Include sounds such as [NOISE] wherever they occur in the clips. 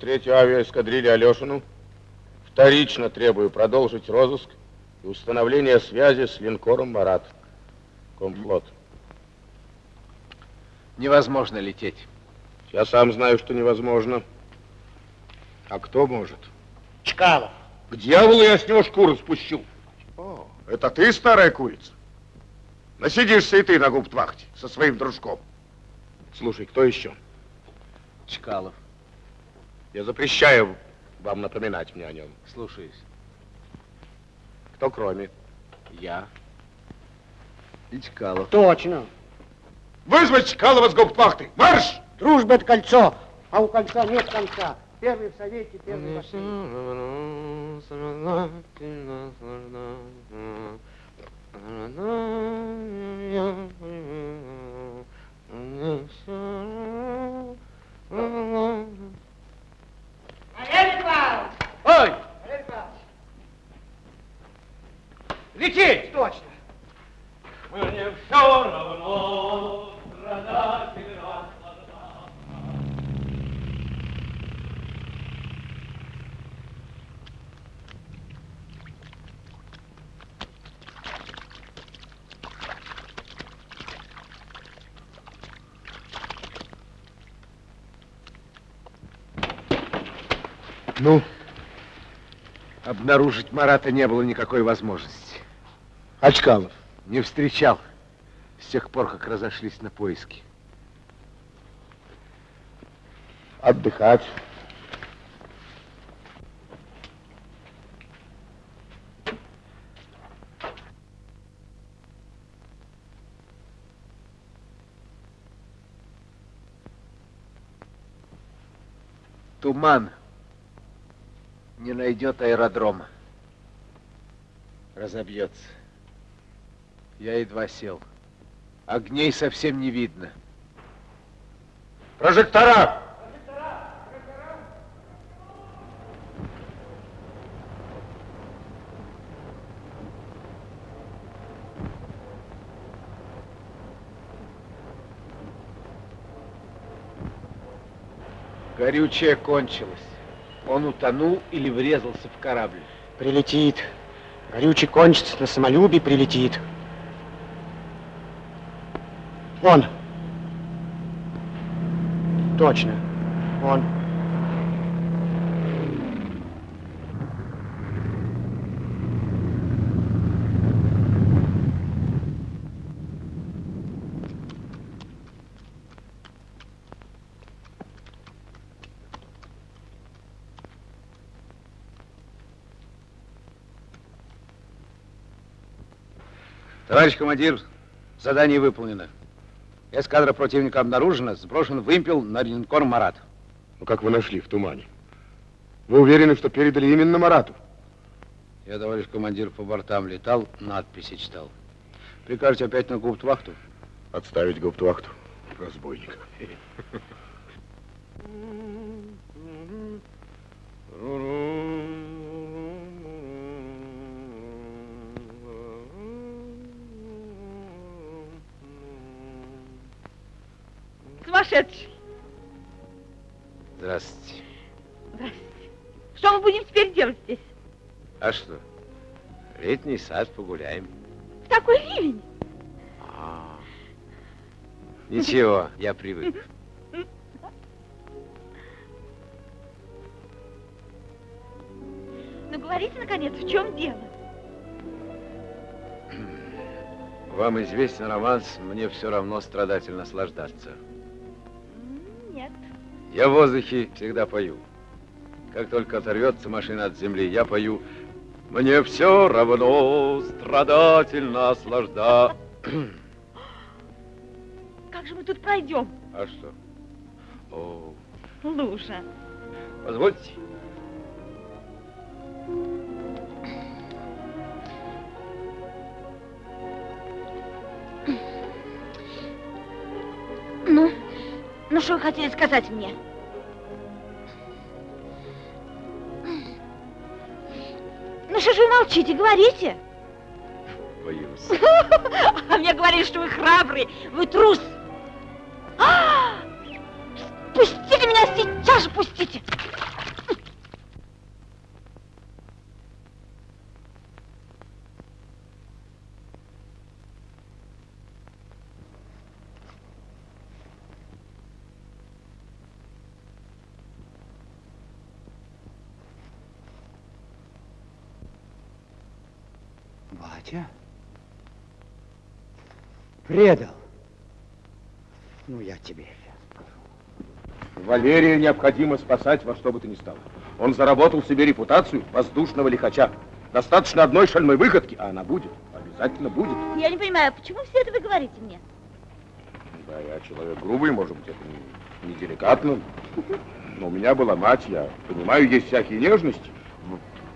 Третьей авиаэскадрильи Алешину вторично требую продолжить розыск и установление связи с линкором «Марат». Комфлот. Невозможно лететь. Я сам знаю, что невозможно. А кто может? Чкалов. К дьяволу я с него шкуру спущу. О, это ты, старая курица? Насидишься и ты на губтвахте со своим дружком. Слушай, кто еще? Чкалов. Я запрещаю вам напоминать мне о нем. Слушаюсь. Кто кроме? Я. И Чкалов. Точно. Вызвать Чкалова с губтвахты. Марш! Дружба это кольцо, а у кольца нет конца. Первый в совете, первый в бассейне. Валерий Павлович! Ой! Валерий Павлович! Лететь! Точно. Мне все равно, страдать или наслаждаться. Ну, обнаружить Марата не было никакой возможности. Очкалов. Не встречал с тех пор, как разошлись на поиски. Отдыхать. Туман не найдет аэродрома. Разобьется. Я едва сел. Огней совсем не видно. Прожектора! Горючее кончилось. Он утонул или врезался в корабль. Прилетит. Горючий кончится, на самолюбие прилетит. Он. Точно. Он. Товарищ командир, задание выполнено. Эскадра противника обнаружена, сброшен вымпел на линкор «Марат». Ну, как вы нашли в тумане? Вы уверены, что передали именно Марату? Я, товарищ командир, по бортам летал, надписи читал. Прикажете опять на губтвахту? Отставить гауптвахту разбойника. [LAUGHS] Сумасшедший. Здравствуйте. Здрасте. Что мы будем теперь делать здесь? А что? Летний сад, погуляем. В такой ливень. А, Ничего, я привык. Ну, говорите, наконец, в чем дело? Вам известен романс «Мне все равно страдать или наслаждаться». Нет. Я в воздухе всегда пою. Как только оторвется машина от земли, я пою «Мне все равно страдать или наслаждаться». [CLEARS THROAT] Как же мы тут пройдем? А что? О, Лужа. позвольте. Ну что вы хотели сказать мне? Ну что же вы молчите, говорите. Боюсь. [LAUGHS] А мне говорили, что вы храбрый, вы трус. Предал. Ну, я тебе Валерия необходимо спасать во что бы то ни стало. Он заработал себе репутацию воздушного лихача. Достаточно одной шальной выходки, а она будет. Обязательно будет. Я не понимаю, почему все это вы говорите мне? Да, я человек грубый, может быть, это не, не деликатно. Но у меня была мать, я понимаю, есть всякие нежности.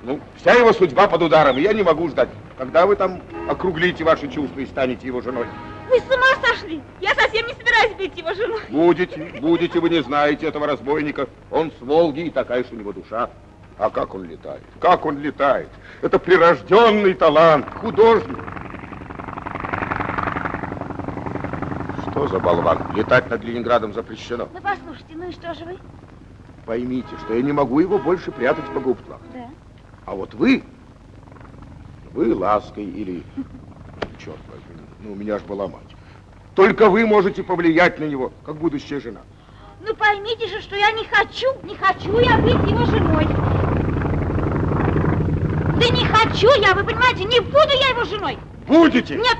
Ну, вся его судьба под ударом, и я не могу ждать. Когда вы там округлите ваши чувства и станете его женой? Вы с ума сошли? Я совсем не собираюсь быть его женой. Будете, будете, вы не знаете этого разбойника. Он с Волги, и такая же у него душа. А как он летает? Как он летает? Это прирожденный талант, художник. Что за болван? Летать над Ленинградом запрещено. Ну, послушайте, ну и что же вы? Поймите, что я не могу его больше прятать по губтлах. Да. А вот вы, вы лаской или... Черт возьми, ну у меня ж была мать. Только вы можете повлиять на него, как будущая жена. Ну поймите же, что я не хочу, не хочу я быть его женой. Да не хочу я, вы понимаете, не буду я его женой. Будете? Нет.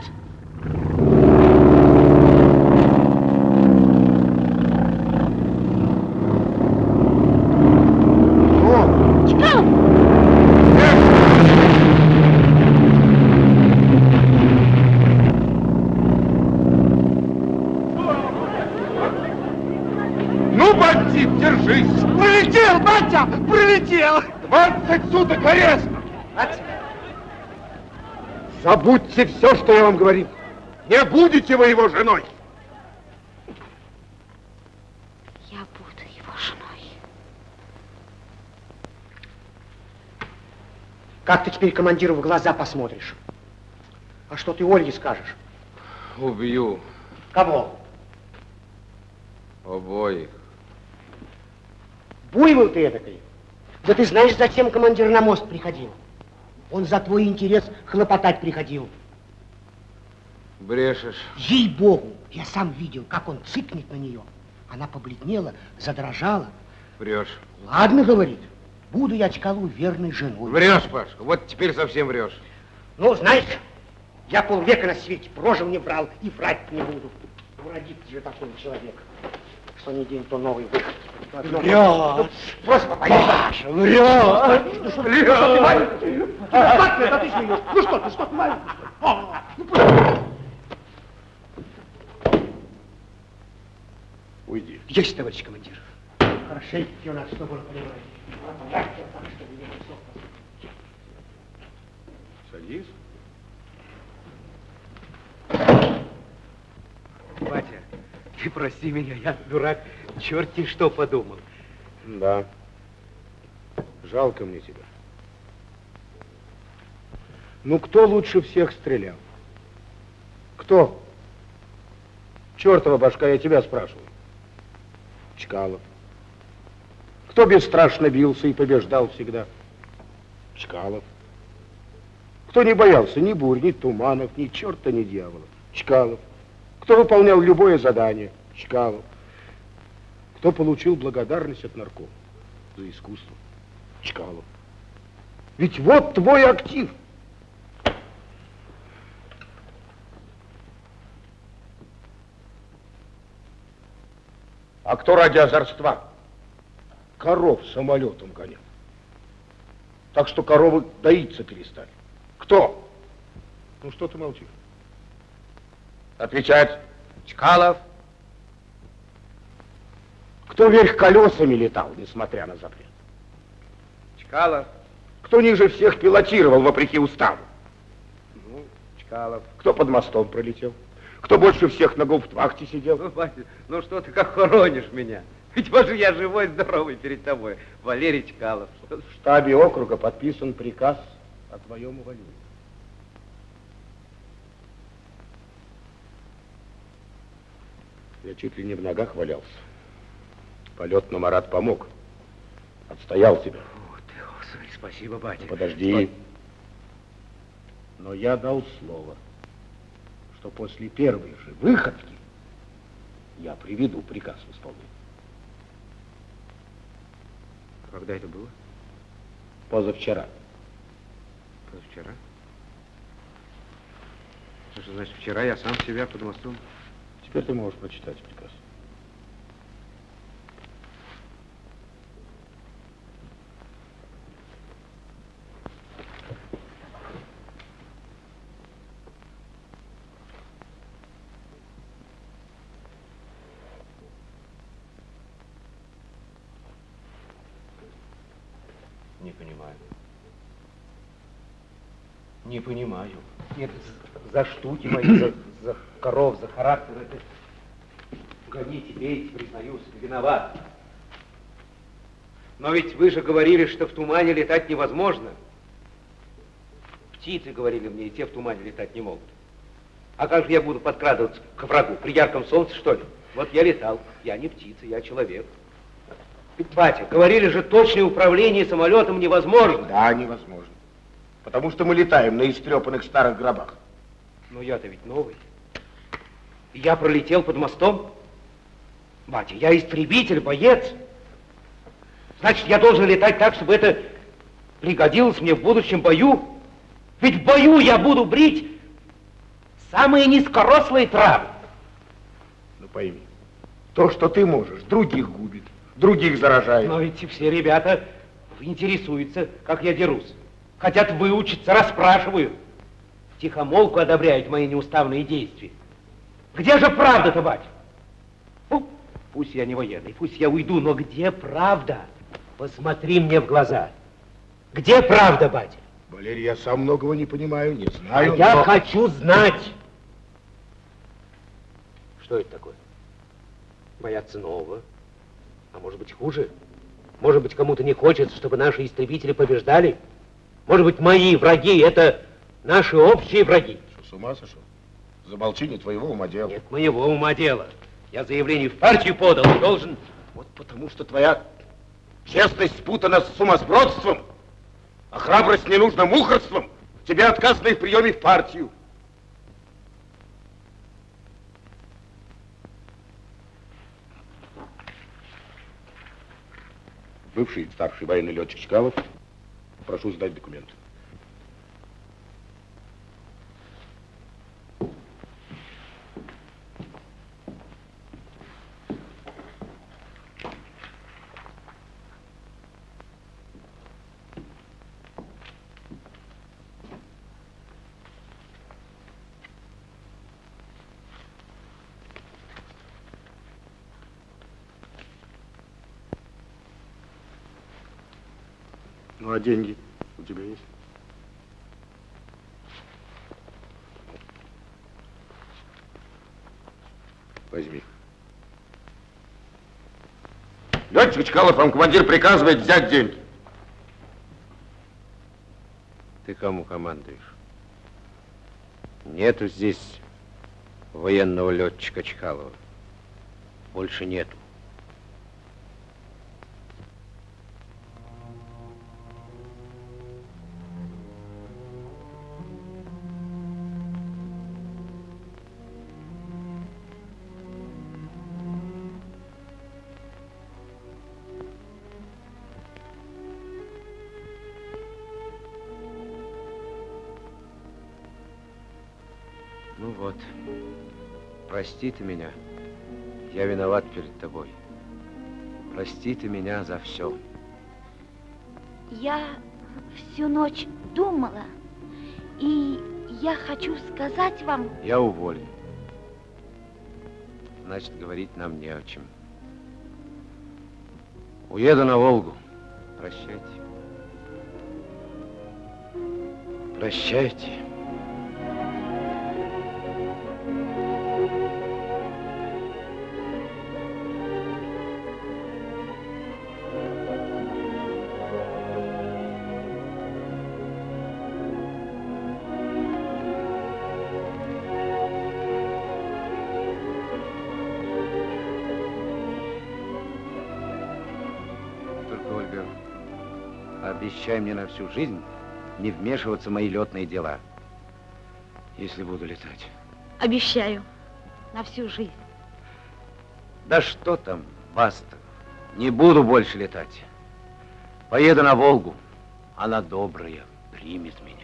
О, Чкалов, Ну, бандит, держись! Прилетел, батя! Прилетел! 20 суток ареста! Забудьте все, что я вам говорил. Не будете вы его женой. я буду его женой. как ты теперь командиру в глаза посмотришь? А что ты Ольге скажешь? Убью Кого? обоих. Буйвол ты эдакой. Да ты знаешь, зачем командир на мост приходил? Он за твой интерес хлопотать приходил. Брешешь. Ей-богу, я сам видел, как он цыкнет на нее. Она побледнела, задрожала. Врешь. Ладно, говорит, буду я Чкалу верной женой. Врешь, Пашка. Вот теперь совсем врешь. Ну, знаешь, я полвека на свете прожил, не врал и врать не буду. Уродится же такой человек. Что ни день, то новый выход. Паша! Ну что, врешь! Что ты маленький? Как ты, это ты смеешь? Ну что ты, что ты маленький? Просто- Уйди. Есть, товарищ командир. Хорошенько. Так, так, чтобы не было. Садись. Батя, ты прости меня, я дурак, черти что подумал. Да. Жалко мне тебя. Ну, кто лучше всех стрелял? Кто? Чертова башка, я тебя спрашиваю. Чкалов. Кто бесстрашно бился и побеждал всегда? Чкалов. Кто не боялся ни бурь, ни туманов, ни черта, ни дьявола? Чкалов. Кто выполнял любое задание? Чкалов. Кто получил благодарность от наркома за искусство? Чкалов. Ведь вот твой актив. А кто ради озорства? Коров самолетом гонял. Так что коровы доиться перестали. Кто? Ну что ты молчишь? Отвечать. Чкалов. Кто вверх колесами летал, несмотря на запрет? Чкалов. Кто ниже всех пилотировал, вопреки уставу? Ну, Чкалов. Кто под мостом пролетел? Кто больше всех на гауптвахте сидел? Ну, батя, ну что ты как хоронишь меня? Ведь вот же я живой, здоровый перед тобой. Валерий Чкалов. В штабе округа подписан приказ о твоем увольнении. Я чуть ли не в ногах валялся. Полет на Марат помог. Отстоял тебя. О, ты, Господи, спасибо, батя. Ну, Подожди. Но я дал слово, что после первой же выходки я приведу приказ в исполнение. Когда это было? Позавчера. Позавчера. Что значит, вчера я сам себя под мостом? Теперь ты можешь прочитать приказ. Не понимаю. Не понимаю. Нет, за штуки мои, за, за коров, за характер это... Гоните, бейте, признаюсь, виноват. Но ведь вы же говорили, что в тумане летать невозможно. Птицы говорили мне, и те в тумане летать не могут. А как же я буду подкрадываться к врагу? При ярком солнце, что ли? Вот я летал. Я не птица, я человек. Батя, говорили же, точное управление самолетом невозможно. Да, невозможно. Потому что мы летаем на истрепанных старых гробах. Но я-то ведь новый. Я пролетел под мостом. Батя, я истребитель, боец. Значит, я должен летать так, чтобы это пригодилось мне в будущем бою. Ведь в бою я буду брить самые низкорослые травы. Ну пойми, то, что ты можешь, других губит, других заражает. Но ведь все ребята интересуются, как я дерусь. Хотят выучиться, расспрашивают. Тихомолку одобряют мои неуставные действия. Где же правда-то, батя? Ну, пусть я не военный, пусть я уйду, но где правда? Посмотри мне в глаза. Где правда, батя? Валерий, я сам многого не понимаю, не знаю, а я но- хочу знать. Что это такое? Бояться нового? А может быть хуже? Может быть, кому-то не хочется, чтобы наши истребители побеждали? Может быть, мои враги — это наши общие враги? Что, с ума сошел? Замолчи, не твоего ума дело. Нет моего ума дело. Я заявление в партию подал и должен... Вот потому что твоя честность спутана с сумасбродством, а храбрость не нужна мухорством. Тебе отказано и в приеме в партию. Бывший старший военный летчик Чкалов, прошу сдать документы. А деньги у тебя есть? Возьми. Летчик Чкалов, вам командир приказывает взять деньги. Ты кому командуешь? Нету здесь военного летчика Чкалова. Больше нету. Вот, прости ты меня. Я виноват перед тобой. Прости ты меня за все. Я всю ночь думала, и я хочу сказать вам, Я уволен. Значит, говорить нам не о чем. Уеду на Волгу. Прощайте. Прощайте. Обещай мне на всю жизнь не вмешиваться в мои летные дела, если буду летать. обещаю, на всю жизнь. Да что там, баста. Не буду больше летать. Поеду на Волгу. Она добрая, примет меня.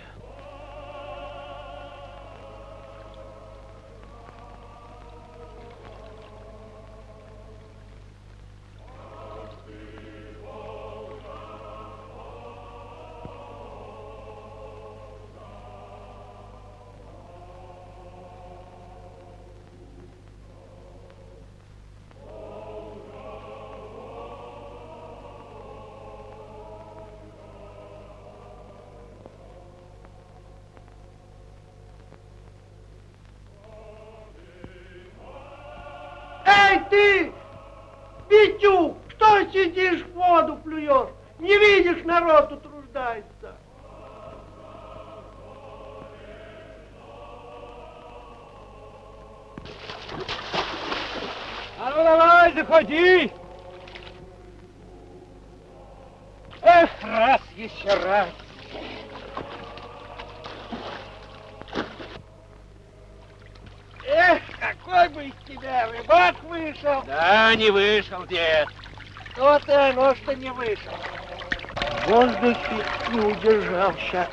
Удержался,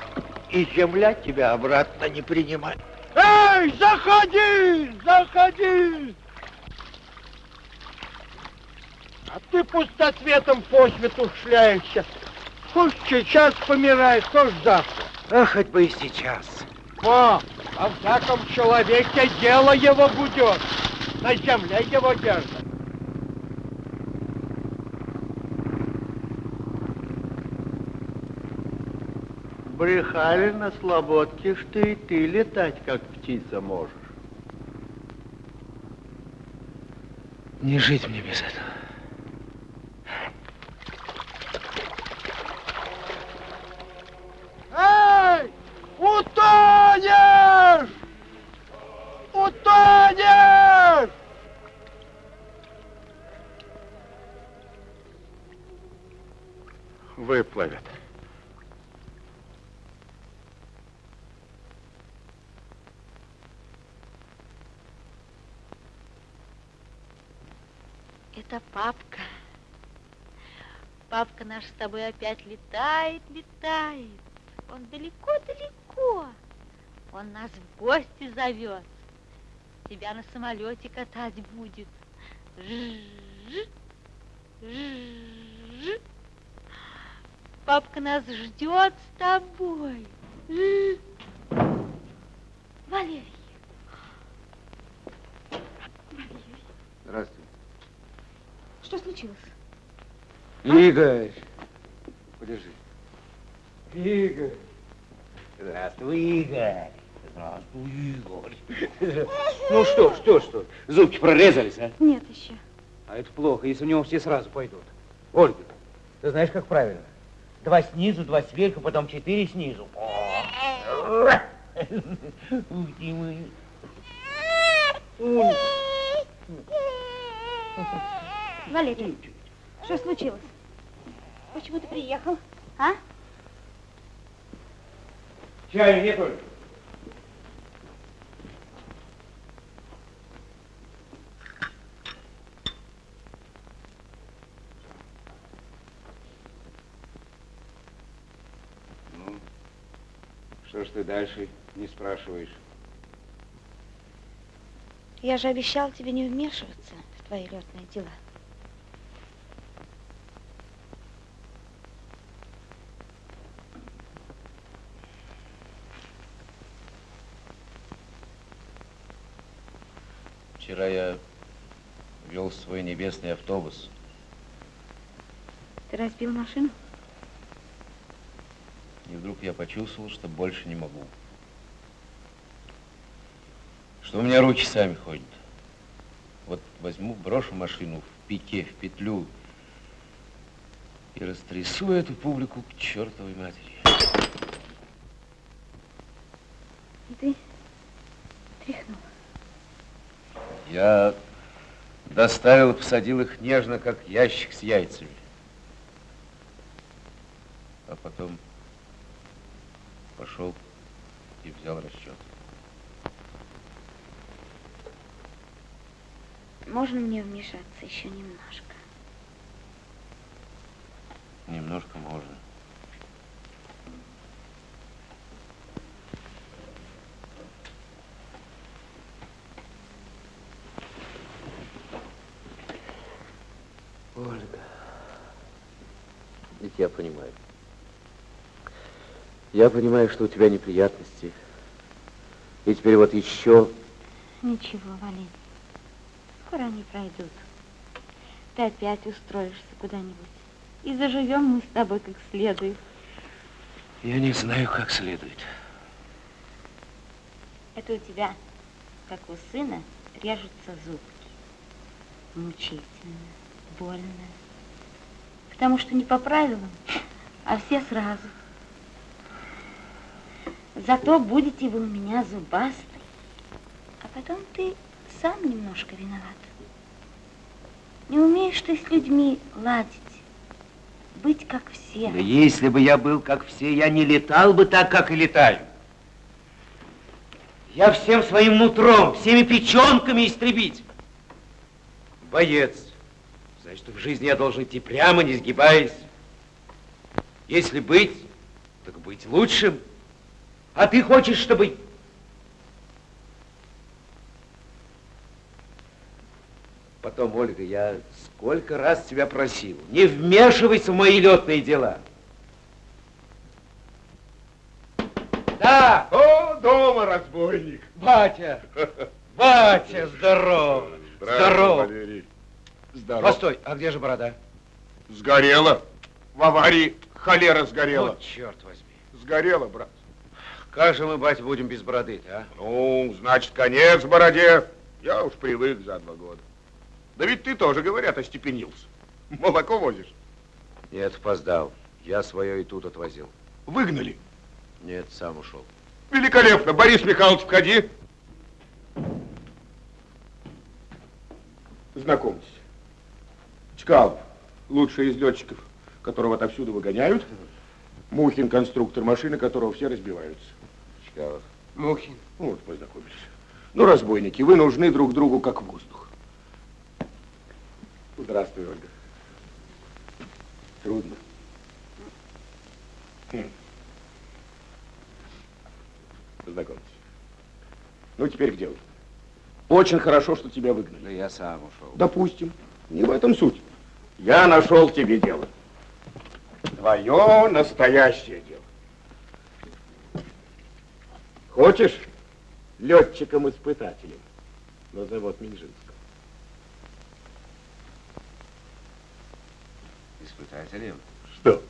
и земля тебя обратно не принимает. Эй, заходи, заходи! А ты пустоцветом по свету шляешься. Пусть сейчас помираешь, то ж завтра. А хоть бы и сейчас. О, во всяком человеке дело его будет. На земле его держат. Брехали на слободке, что и ты летать, как птица, можешь. Не жить мне без этого. Эй! Утонешь! Утонешь! Выплывет. Это папка. Папка наш с тобой опять летает, летает. Он далеко-далеко. Он нас в гости зовет. Тебя на самолете катать будет. Жжж. Папка нас ждет с тобой. Валерий. Валерий, Здравствуй. Что случилось? Игорь. Подержи. Игорь. Здравствуй, Игорь. Здравствуй, Игорь. Ну что, что, что? Зубки прорезались, а? Нет еще. А это плохо, если у него все сразу пойдут. Ольга, ты знаешь, как правильно? Два снизу, два сверху, потом четыре снизу. Ух ты мой. [LAUGHS] Валерий, что случилось? Почему ты приехал? А? Чаю нет, Ольга? Ну, что ж ты дальше не спрашиваешь? Я же обещал тебе не вмешиваться в твои летные дела. Вчера я вел свой небесный автобус. Ты разбил машину? И вдруг я почувствовал, что больше не могу. Что у меня руки сами ходят. Вот возьму, брошу машину в пике, в петлю и растрясу эту публику к чертовой матери. И ты тряхнул. Я доставил и посадил их нежно, как ящик с яйцами. А потом пошел и взял расчет. Можно мне вмешаться еще немножко? Немножко можно. Ольга, ведь я понимаю. Я понимаю, что у тебя неприятности. И теперь вот еще... Ничего, Валерий. Скоро они пройдут. Ты опять устроишься куда-нибудь. И заживем мы с тобой как следует. Я не знаю, как следует. Это у тебя, как у сына, режутся зубки. Мучительно, больно. Потому что не по правилам, а все сразу. Зато будете вы у меня зубастой, а потом ты сам немножко виноват. Не умеешь ты с людьми ладить, быть как все. Да если бы я был как все, я не летал бы так, как и летаю. Я всем своим нутром, всеми печенками истребить. Боец. Значит, в жизни я должен идти прямо, не сгибаясь. Если быть, так быть лучшим. А ты хочешь, чтобы... Потом, Ольга, я сколько раз тебя просил, не вмешивайся в мои летные дела. Да! О, дома разбойник. Батя! [LAUGHS] Батя, здорово! Здорово! Валерий. Здорово. Постой, а где же борода? Сгорела. В аварии холера сгорела. Вот черт возьми. Сгорела, брат. Как же мы, батя, будем без бороды а? Ну, значит, конец бороде. Я уж привык за два года. Да ведь ты тоже, говорят, остепенился. Молоко возишь. Нет, опоздал. Я свое и тут отвозил. Выгнали. Нет, сам ушел. Великолепно. Борис Михайлович, входи. Знакомьтесь. Чкалов, лучший из летчиков, которого отовсюду выгоняют. Мухин, конструктор машины, которого все разбиваются. Чкалов. Мухин. Ну, вот познакомились. Ну, разбойники, вы нужны друг другу как воздух. Здравствуй, Ольга. Трудно. Хм. Познакомьтесь. Ну, теперь к делу. Очень хорошо, что тебя выгнали. Да я сам ушел. Допустим. Не в этом суть. Я нашел тебе дело. Твое настоящее дело. Хочешь летчиком-испытателем на завод Минжинского? Испытателем? Что?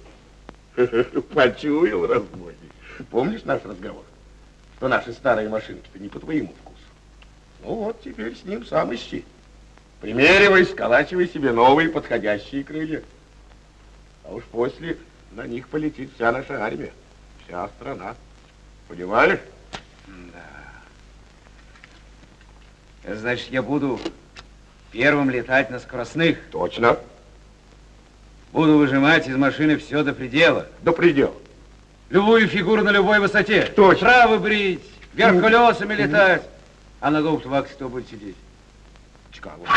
[LAUGHS] Почуял разбойник. Помнишь наш разговор? Что наши старые машинки-то не по твоему вкусу. Ну вот, теперь с ним сам ищи. Примеривай, сколачивай себе новые подходящие крылья. А уж после на них полетит вся наша армия, вся страна. Понимаешь? Значит, я буду первым летать на скоростных. Точно. Буду выжимать из машины все до предела. До предела. Любую фигуру на любой высоте. Точно. Травы брить, вверх колесами летать. А на голубь ваксе кто будет сидеть? Чкалов.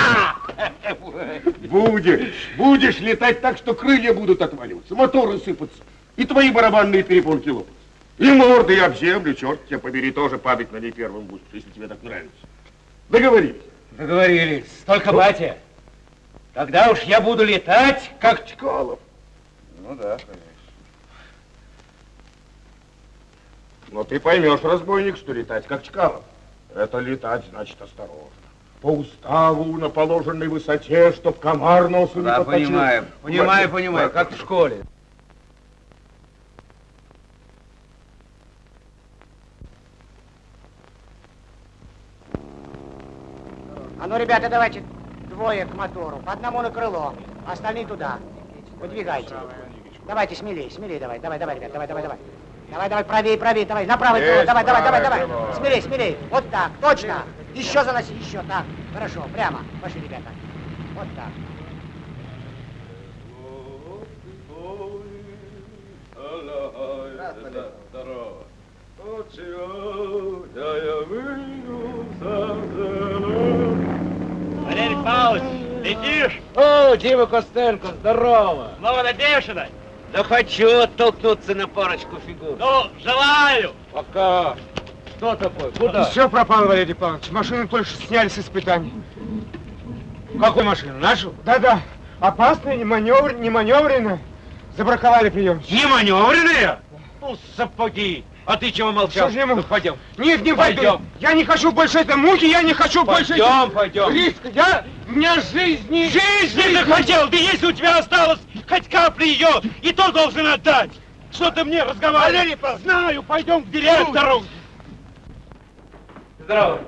Будешь, будешь летать так, что крылья будут отваливаться, моторы сыпаться, и твои барабанные перепонки лопаться. И морды об землю, черт тебя побери, тоже падать на ней первым будешь, если тебе так нравится. Договорились? Договорились. Только, батя, когда уж я буду летать, Как Чкалов. Ну да, конечно. Но ты поймешь, разбойник, что летать как Чкалов. Это летать значит осторожно. По уставу на положенной высоте, чтоб комар носу не Да, понимаю, понимаю, понимаю, как в школе. А ну, ребята, давайте двое к мотору, по одному на крыло, остальные туда. Выдвигайте. Давайте смелее, смелее давай, давай, давай, ребят, давай, давай, давай. Давай, давай, правее, правее, давай, на правое крыло, Есть давай, давай, давай, давай. Смелее, смелее. Вот так, точно. Еще заноси, еще так. Хорошо, прямо. Пошли, ребята. Вот так. Здорово. Вот сегодня я выйду Валерий Павлович, летишь? О, Дима Костенко, здорово. Снова надеешься дать? Да хочу оттолкнуться на парочку фигур. Ну, желаю. Пока. Что такое? Куда? Все пропало, Валерий Павлович. Машину только что сняли с испытаний. Какую машину? Нашу? Да-да. Опасная, не, маневр, не маневренная. Забраковали прием. Не маневренная? Ну, сапоги. А ты чего молчал? Что ж не могу? Ну, пойдем. Нет, не пойду. Пойдем. Я не хочу больше этой муки, я не хочу больше... Пойдем, пойдем. Риска, я... У меня жизни... Жизнь не захотел, да если у тебя осталось хоть капли ее, и то должен отдать. Что ты мне разговариваешь? Валерий Павлович, знаю, пойдем к директору. Здорово.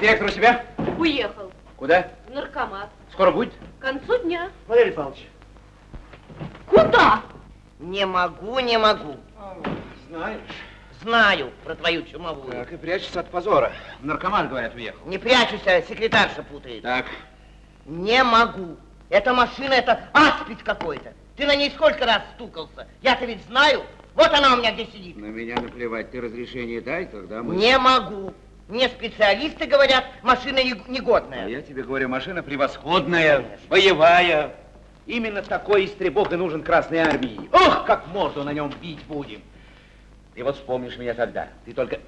Директор у себя? Уехал Куда? в наркомат. Скоро будет? К концу дня. Валерий Павлович, Куда? Не могу, не могу. Знаешь. Знаю про твою чумовую. Так и прячется от позора. Наркоман, говорят, уехал. Не прячусь, а секретарша путает. Так. Не могу. Эта машина, это аспид какой-то. Ты на ней сколько раз стукался? Я-то ведь знаю. Вот она у меня где сидит. На меня наплевать. Ты разрешение дай, тогда мы... Не могу. Мне специалисты говорят, машина не- негодная. А я тебе говорю, машина превосходная, боевая. Именно такой истребок и нужен Красной Армии. Ох, как морду на нем бить будем. Ты вот вспомнишь меня тогда. Ты только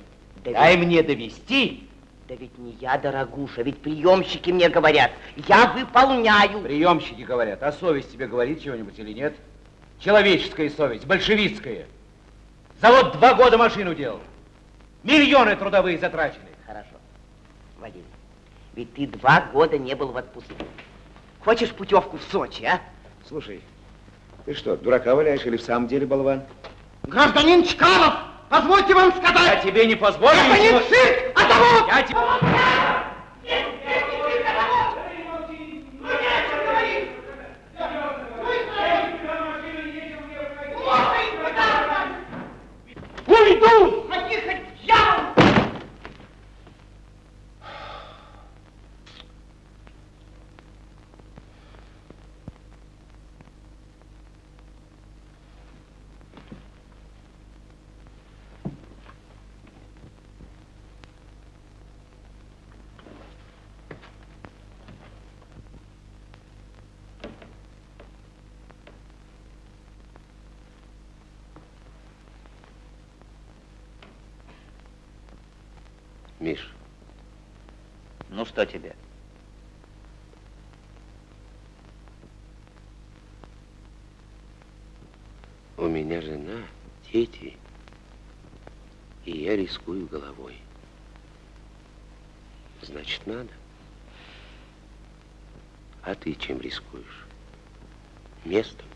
Да дай ведь- мне довести. Да ведь не я, дорогуша, ведь приемщики мне говорят. Я выполняю. Приемщики говорят, а совесть тебе говорит чего-нибудь или нет? Человеческая совесть, большевистская. Завод два года машину делал. Миллионы трудовые затрачены. Хорошо. Вадим, ведь ты два года не был в отпуске. Хочешь путевку в Сочи, а? Слушай, ты что, дурака валяешь или в самом деле болван? Гражданин Чкалов, позвольте вам Я сказать. тебе не позволю. Не ничего- цирк, а завод! Я тебе... Уйду! Ходи хоть дьявол! Миш, Ну что тебе? у меня жена, дети, и я рискую головой. Значит, надо. А ты чем рискуешь? Местом?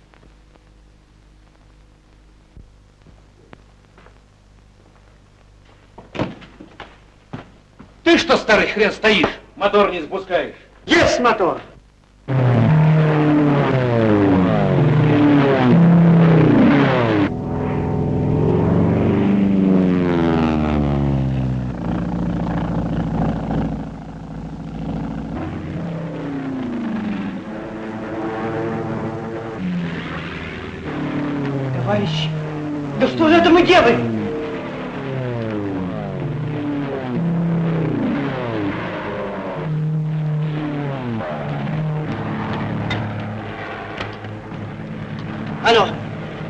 Ты что, старый хрен, стоишь? Мотор не запускаешь. Есть мотор! Товарищ, да что же это мы делаем? Алло,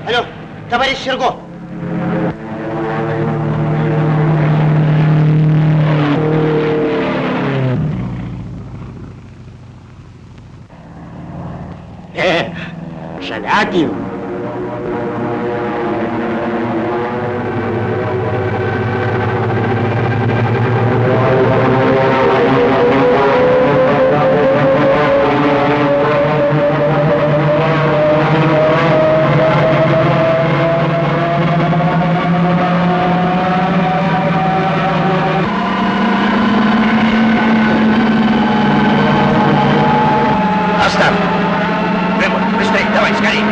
алло, товарищ Серго. Э, Шалягин. Оставь. Рыбу, быстрее, давай, скорей.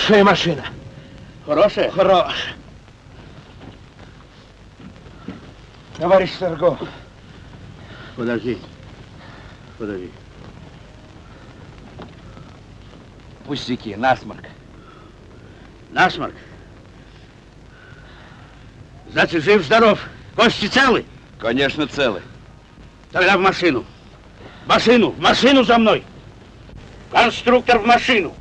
Хорошая машина. Хорошая? Хорошая. Товарищ Сарго, Подожди. Подожди. Пустяки, насморк. Насморк? Значит, жив-здоров. Кости целы? Конечно, целы. Тогда в машину. В машину, в машину за мной. Конструктор в машину.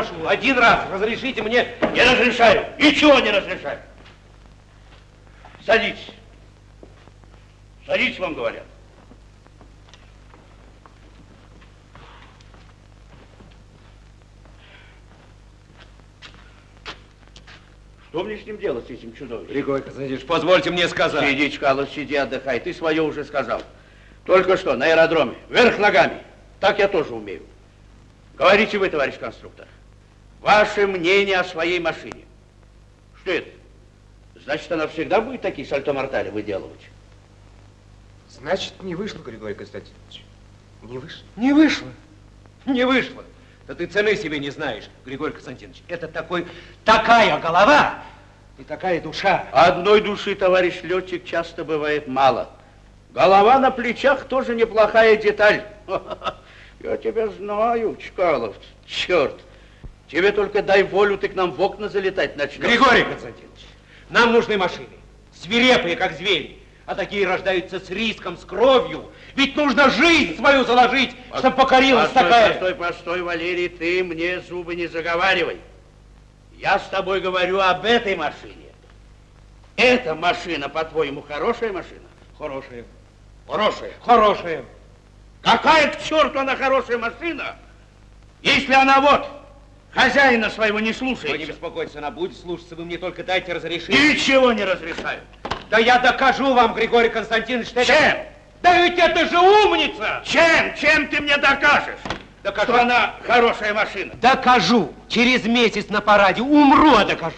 прошу, один раз разрешите мне. Не разрешаю. И чего не разрешаю? Садитесь. Садитесь, вам говорят. Что мне с ним делать, с этим чудовищем? Григорий Константинович, позвольте мне сказать. Сиди, Чкалов, сиди, отдыхай. Ты свое уже сказал. Только что, на аэродроме, вверх ногами. Так я тоже умею. Говорите вы, товарищ конструктор. Ваше мнение о своей машине. Что это? Значит, она всегда будет такие сальто-мортали выделывать? Значит, не вышло, Григорий Константинович. Не вышло. Не вышло. Не вышло. Да ты цены себе не знаешь, Григорий Константинович. Это такой, такая голова и такая душа. Одной души, товарищ летчик, часто бывает мало. Голова на плечах тоже неплохая деталь. [LAUGHS] Я тебя знаю, Чкалов, черт. Тебе только дай волю, ты к нам в окна залетать начнешь. Григорий Константинович, нам нужны машины. Свирепые, как звери. А такие рождаются с риском, с кровью. Ведь нужно жизнь свою заложить, чтобы покорилась постой, такая. Постой, постой, Валерий, ты мне зубы не заговаривай. Я с тобой говорю об этой машине. Эта машина, по-твоему, хорошая машина? Хорошая. Хорошая. Хорошая. Какая к черту она хорошая машина, если она вот хозяина своего не слушается? Вы не беспокойтесь, она будет слушаться, вы мне только дайте разрешение. Ничего не разрешаю. Да я докажу вам, Григорий Константинович, что Чем? это... Да ведь это же умница! Чем? Чем ты мне докажешь, Докажу. что она хорошая машина? Докажу. Через месяц на параде умру, а докажу.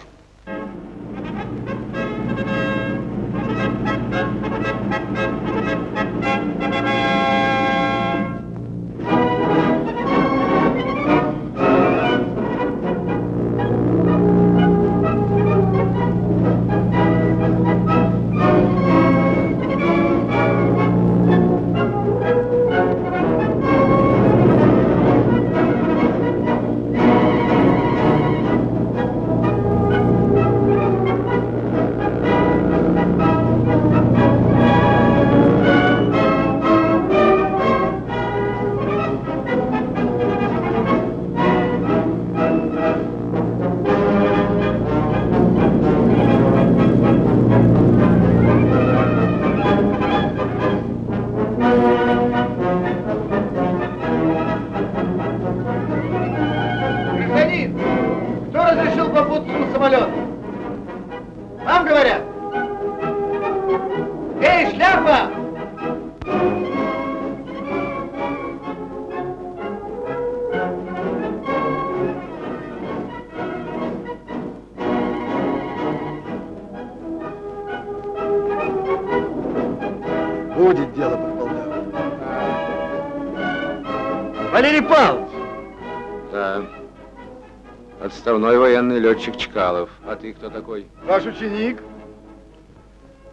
Летчик Чкалов. А ты кто такой? Ваш ученик?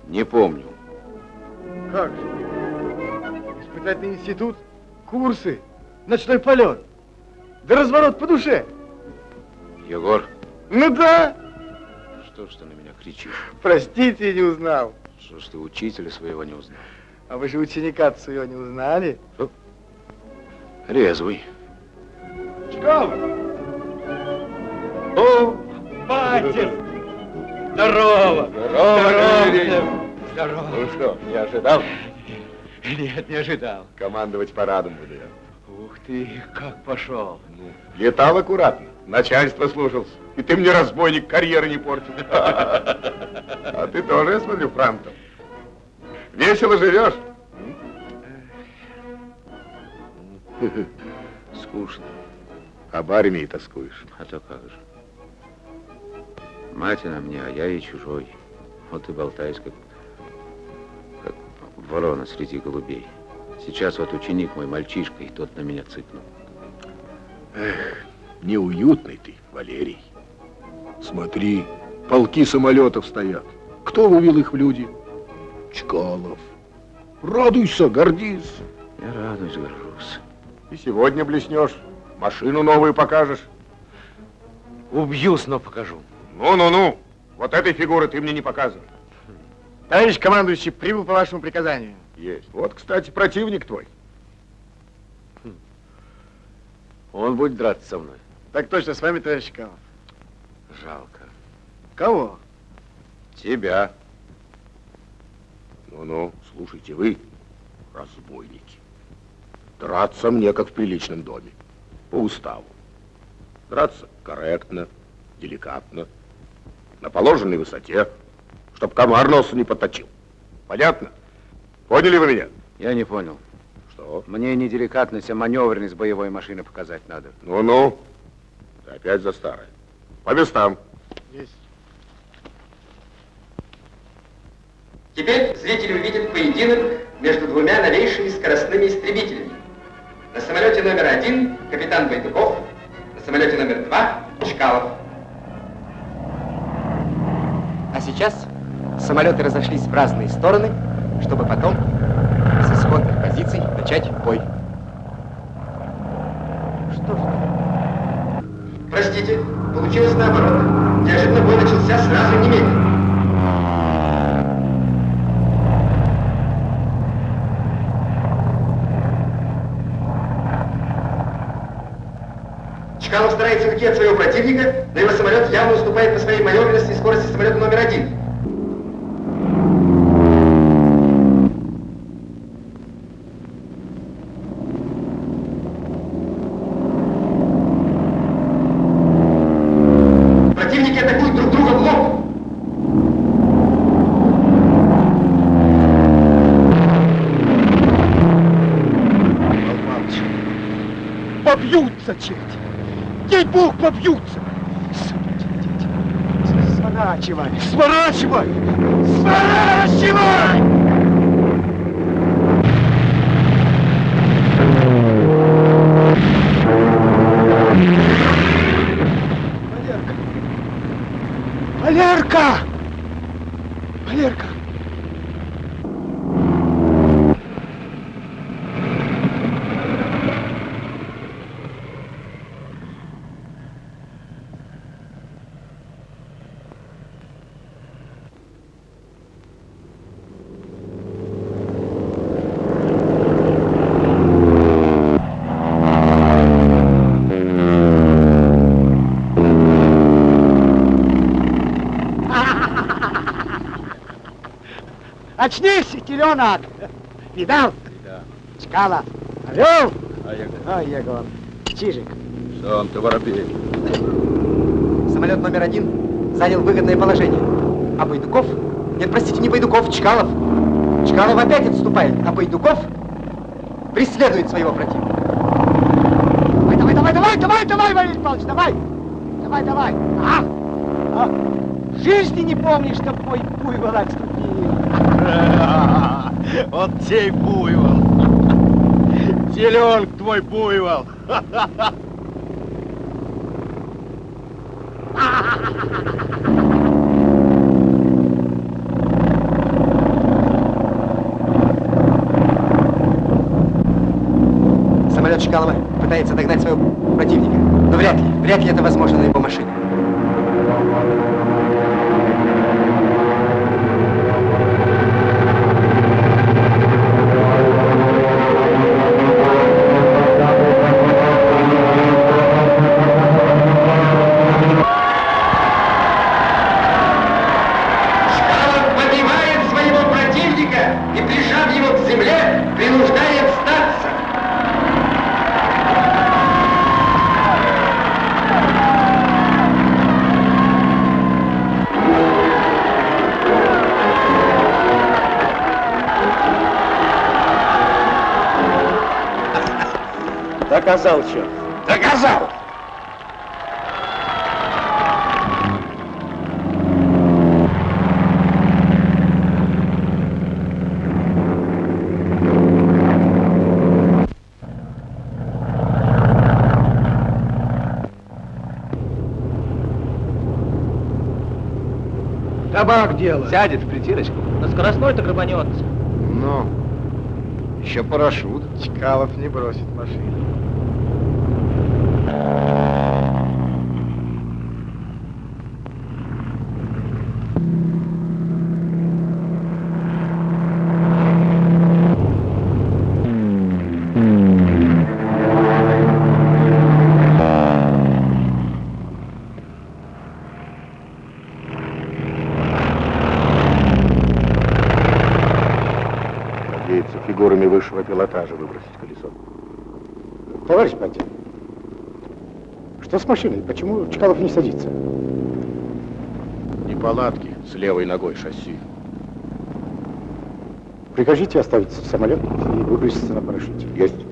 Не помню. Как же? Испытательный институт, курсы, ночной полет. Да разворот по душе. Егор, Ну да. что ж ты на меня кричишь? Простите, не узнал. Что ж ты учителя своего не узнал? А вы же ученика своего не узнали? Резвый. Чкалов! О, батя! Здорово! Здорово, Здорово! Ну что, не ожидал? Нет, не ожидал. Командовать парадом буду я. Ух ты, как пошел. Ну, летал аккуратно, начальство слушался. И ты мне, разбойник, карьеры не портил. А ты тоже, я смотрю, франтом. Весело живешь? Скучно. Об армии тоскуешь. А то как же. Мать она мне, а я ей чужой. Вот и болтаюсь, как, как ворона среди голубей. Сейчас вот ученик мой, мальчишка, и тот на меня цыкнул. Эх, неуютный ты, Валерий. Смотри, полки самолетов стоят. Кто вывел их в люди? Чкалов. Радуйся, гордись. Я радуюсь, горжусь. И сегодня блеснешь, машину новую покажешь. Убью, но покажу. Ну-ну-ну, вот этой фигуры ты мне не показывай. Товарищ командующий, прибыл по вашему приказанию. Есть. Вот, кстати, противник твой. Он будет драться со мной. Так точно, с вами, товарищ Чкалов. Жалко. Кого? Тебя. Ну-ну, слушайте вы, разбойники. Драться мне, как в приличном доме. По уставу. Драться корректно, деликатно. На положенной высоте, чтоб комар носу не поточил. Понятно? Поняли вы меня? Я не понял. Что? Мне не деликатность, а маневренность боевой машины показать надо. Ну-ну, ты опять за старое. По местам. Есть. Теперь зрители увидят поединок между двумя новейшими скоростными истребителями. На самолете номер один капитан Байдуков, на самолете номер два Чкалов. А сейчас самолеты разошлись в разные стороны, чтобы потом с исходных позиций начать бой. Что ж? Простите, получилось наоборот. Неожиданно бой начался сразу немедленно. Чкалов старается уйти от своего противника, но его самолет явно уступает по своей маневренности и скорости самолета номер один. Противники атакуют друг друга в лоб. Побьются, черти! Ей-бог, побьются! Сворачивай! Сворачивай! Сворачивай! Очнись, теленок! Видал? Да. Чкала. Орел? А я Егор. Чижик. Сам ты воробей. Самолет номер один занял выгодное положение. А Байдуков? Нет, простите, не Байдуков, Чкалов. Чкалов опять отступает, а Байдуков преследует своего противника. Давай, давай, давай, давай, давай, давай, Валерий Павлович, давай! Давай, давай! А! А! Жизни не помнишь, чтоб мой буйвол отступил. [LAUGHS] Вот сей буйвол. [LAUGHS] Теленок твой буйвол. [LAUGHS] Самолет Чкалова пытается догнать своего противника. Но вряд ли, вряд ли это возможно на его машине. Доказал, черт. Доказал! Табак дело. Сядет в притирочку. На скоростной-то грабанется. Ну, еще парашют. Чкалов не бросит машину. Машиной? Почему Чкалов не садится? Не палатки с левой ногой шасси. Прикажите оставить самолет и выброситься на парашюте. Есть.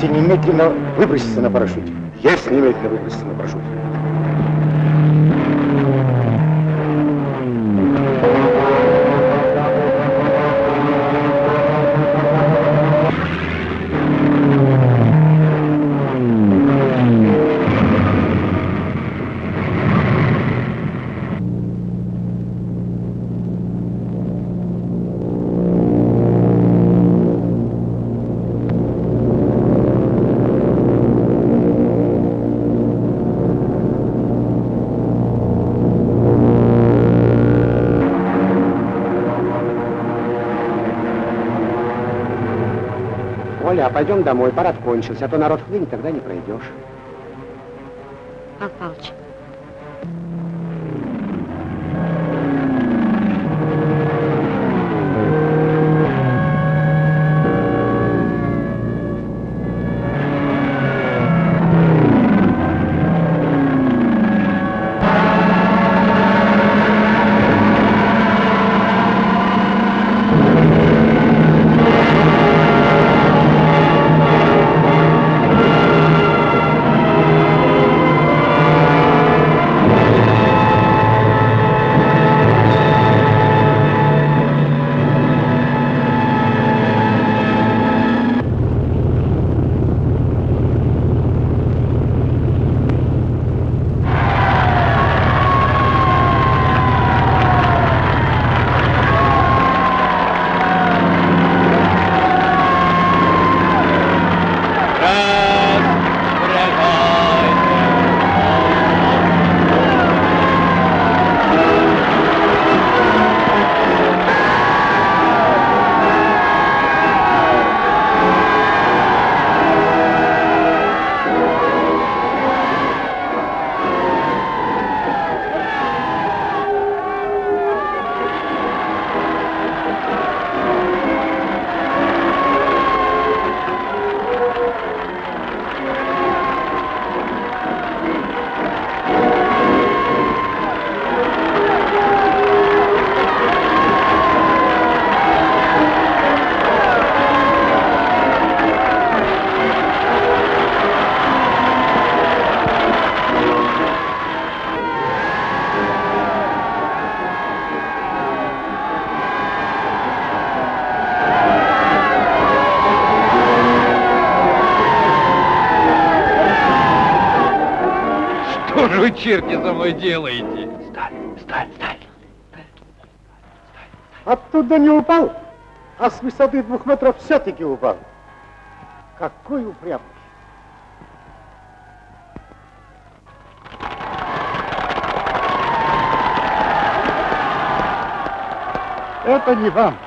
Повторите немедленно выброситься на парашюте. Есть немедленно выброситься на парашюте. Пойдем домой, парад кончился, а то народ хлынет, тогда не пройдешь. Павел Павлович, Черти, за мной делаете? Оттуда не упал, а с высоты двух метров все-таки упал. Какой упрямый. Это не вам.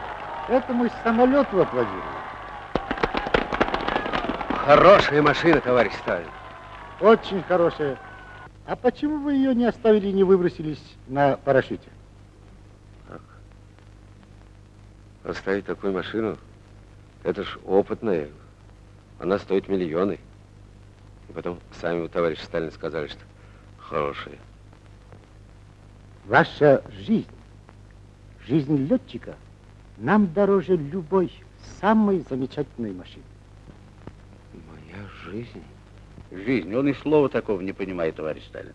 Это мой самолет аплодируете. Хорошая машина, товарищ Сталин. Очень хорошая. А почему вы ее не оставили и не выбросились на парашюте? Оставить такую машину, это ж опытная. Она стоит миллионы. И потом сами у товарища Сталина сказали, что хорошая. Ваша жизнь, жизнь летчика, нам дороже любой самой замечательной машины. Моя жизнь? Жизнь. Он и слова такого не понимает, товарищ Сталин.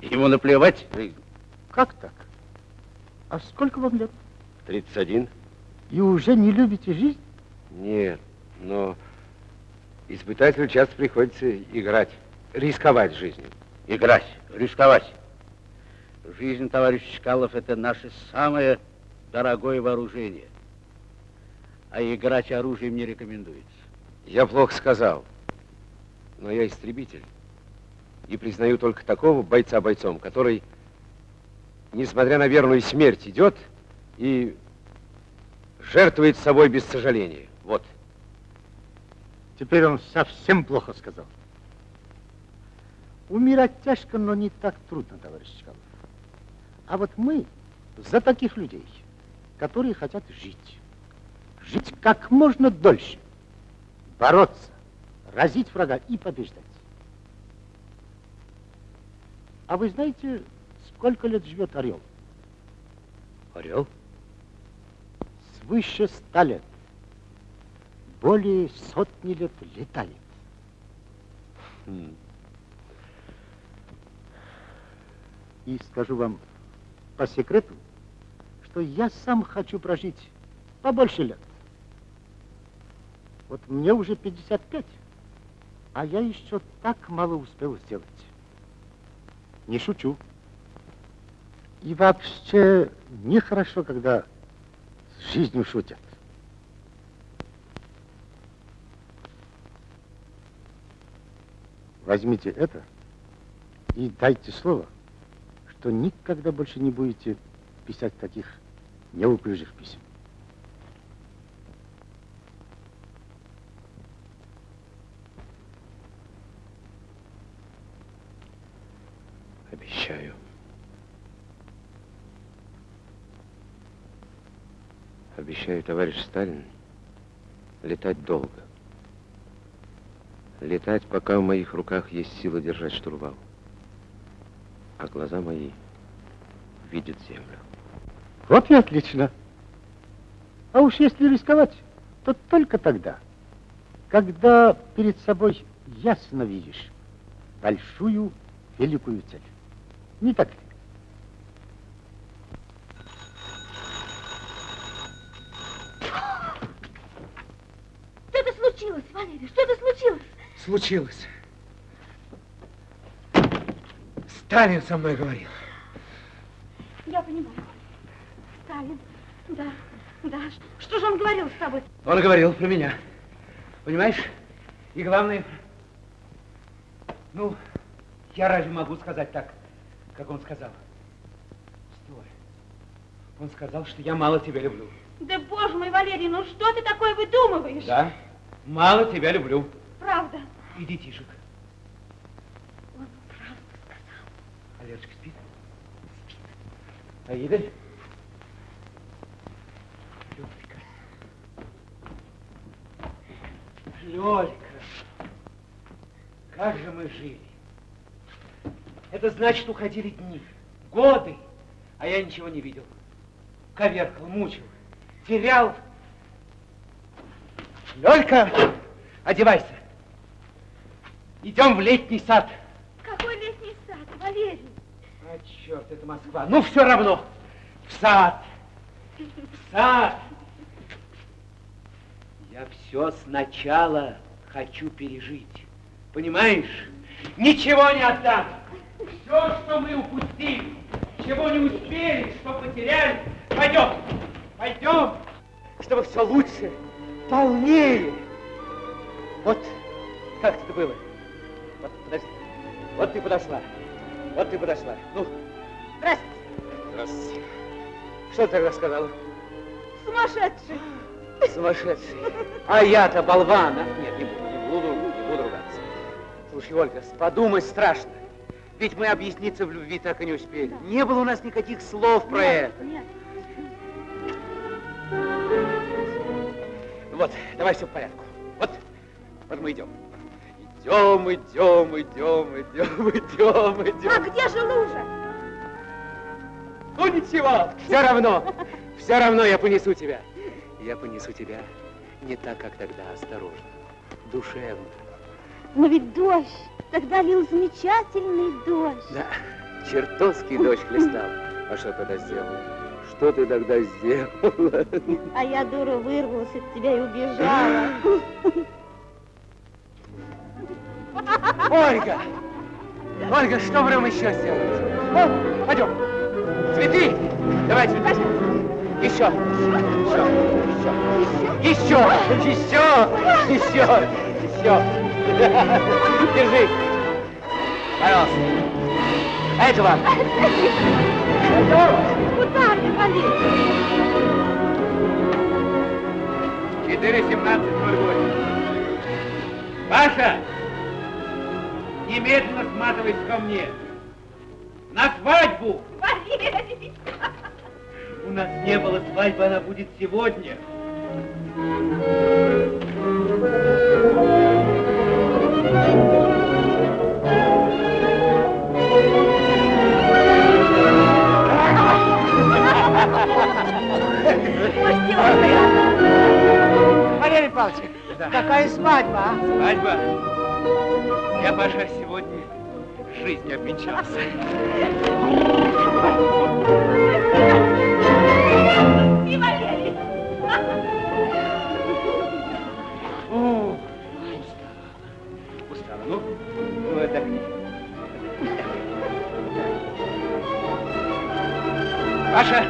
Ему наплевать жизнь. Как так? А сколько вам лет? 31. И уже не любите жизнь? Нет, но испытателю часто приходится играть, рисковать жизнью. Играть, рисковать. Жизнь, товарищ Чкалов, это наше самое дорогое вооружение. А играть оружием не рекомендуется. Я плохо сказал, но я истребитель. И признаю только такого бойца бойцом, который, несмотря на верную смерть, идет и жертвует собой без сожаления. Вот. Теперь он совсем плохо сказал. Умирать тяжко, но не так трудно, товарищ Чкалов. А вот мы за таких людей, которые хотят жить. Жить как можно дольше. Бороться, разить врага и побеждать. А вы знаете, сколько лет живет орел? Орел? Свыше ста лет. Более сотни лет летает. Хм. И скажу вам по секрету, что я сам хочу прожить побольше лет. Вот мне уже 55, а я еще так мало успел сделать. Не шучу. И вообще нехорошо, когда с жизнью шутят. Возьмите это и дайте слово, что никогда больше не будете писать таких неуклюжих писем. Обещаю. Обещаю, товарищ Сталин, летать долго. Летать, пока в моих руках есть сила держать штурвал. А глаза мои видят землю. Вот и отлично. А уж если рисковать, то только тогда, когда перед собой ясно видишь большую, великую цель. Не так ли? Что-то случилось, Валерий, что-то случилось. Сталин со мной говорил. Я понимаю. Сталин, да, да. Что же он говорил с тобой? Он говорил про меня. Понимаешь? И главное, ну, я разве могу сказать так, как он сказал? Стой. Он сказал, что я мало тебя люблю. Да, боже мой, Валерий, ну что ты такое выдумываешь? Да, мало тебя люблю. Правда. И детишек. Он правду сказал. А Лерочка спит? Спит. Аида? Лёлька. Лёлька. Как же мы жили. Это значит, уходили дни, годы, а я ничего не видел. Коверкал, мучил, терял. Лёлька, одевайся. Идем в летний сад. Какой летний сад, Валерий? А, черт, это Москва. Ну, все равно. В сад. В сад. Я все сначала хочу пережить. Понимаешь? Ничего не отдам. Все, что мы упустили, чего не успели, что потеряли, пойдем. Пойдем, чтобы все лучше, полнее. Вот как это было. Вот, ты подошла. Вот ты подошла. Ну, Здравствуйте. здравствуйте. Что ты тогда сказала? Сумасшедший. Сумасшедший. А я-то болван. а? Нет, не буду, не буду, не буду ругаться. Слушай, Ольга, подумать страшно. Ведь мы объясниться в любви так и не успели. Не было у нас никаких слов про это. Нет. Вот, давай все в порядку. Вот, вот мы идем. Идем, идем, идем, идем, [LAUGHS] идем, А идем. где же лужа? Ну ничего. Все равно, все равно я понесу тебя. Я понесу тебя не так, как тогда, осторожно, душевно. Но ведь дождь, тогда лил замечательный дождь. Да, чертовский дождь хлестал. А что тогда сделал? Что ты тогда сделала? А я, дура, вырвалась от тебя и убежала. [LAUGHS] Ольга! Ольга, что будем еще сделать? О, пойдем. Цветы! Давай цветы. Еще. Еще. Еще. Еще. Еще. Еще. Еще. Держи. Пожалуйста. Это вам. Куда ты, Валерий? 4.17.08. Паша! Немедленно сматывайся ко мне. На свадьбу! У нас не было свадьбы, она будет сегодня. Валерий Павлович, какая свадьба, а? Свадьба? Я, Паша, сегодня жизнью обвенчался. И Валерий! О, устала. Устала. Ну, ну отдохни. Паша,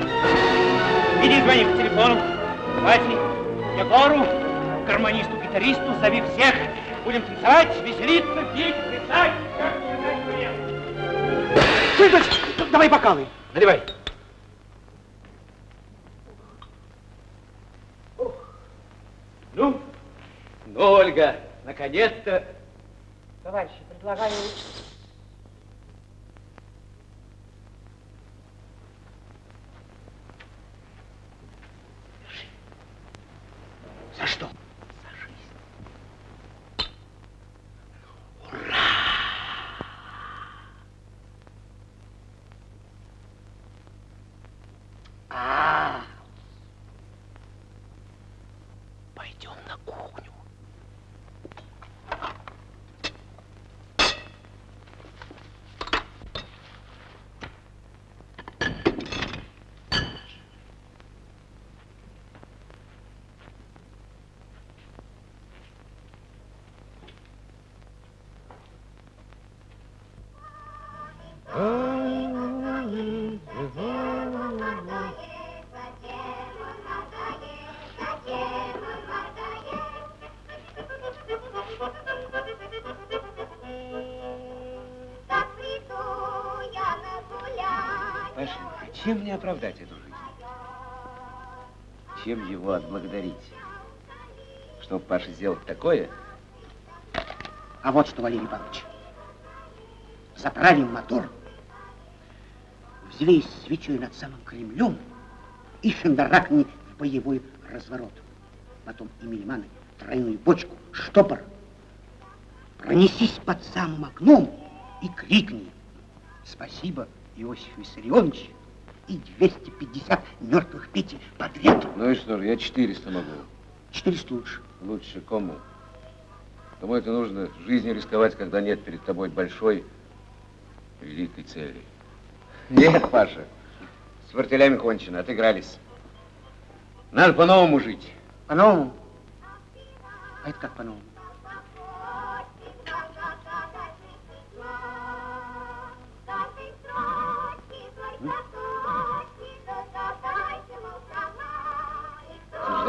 иди звони по телефону. Вате, Егору, гармонисту, гитаристу, зови всех. Будем танцевать, веселиться, петь, плясать. Как Цветочек, давай бокалы. Наливай. Ну, ну, Ольга, наконец-то. Товарищи, предлагаю... чем мне оправдать эту жизнь? Чем его отблагодарить? Что Паша сделал такое? А вот что, Валерий Павлович, заправим мотор, взвесь свечой над самым Кремлем и шандарахни в боевой разворот. Потом и милиманы, тройную бочку, штопор. Пронесись под самым окном и крикни «Спасибо, Иосиф Виссарионович!» И 250 мертвых Пети подряд. Ну и что же, я 400 могу. 400 лучше. Лучше кому? Кому это нужно жизнью рисковать, когда нет перед тобой большой, великой цели? Нет, Паша, с фортелями кончено, отыгрались. Надо по-новому жить. По-новому? А это как по-новому?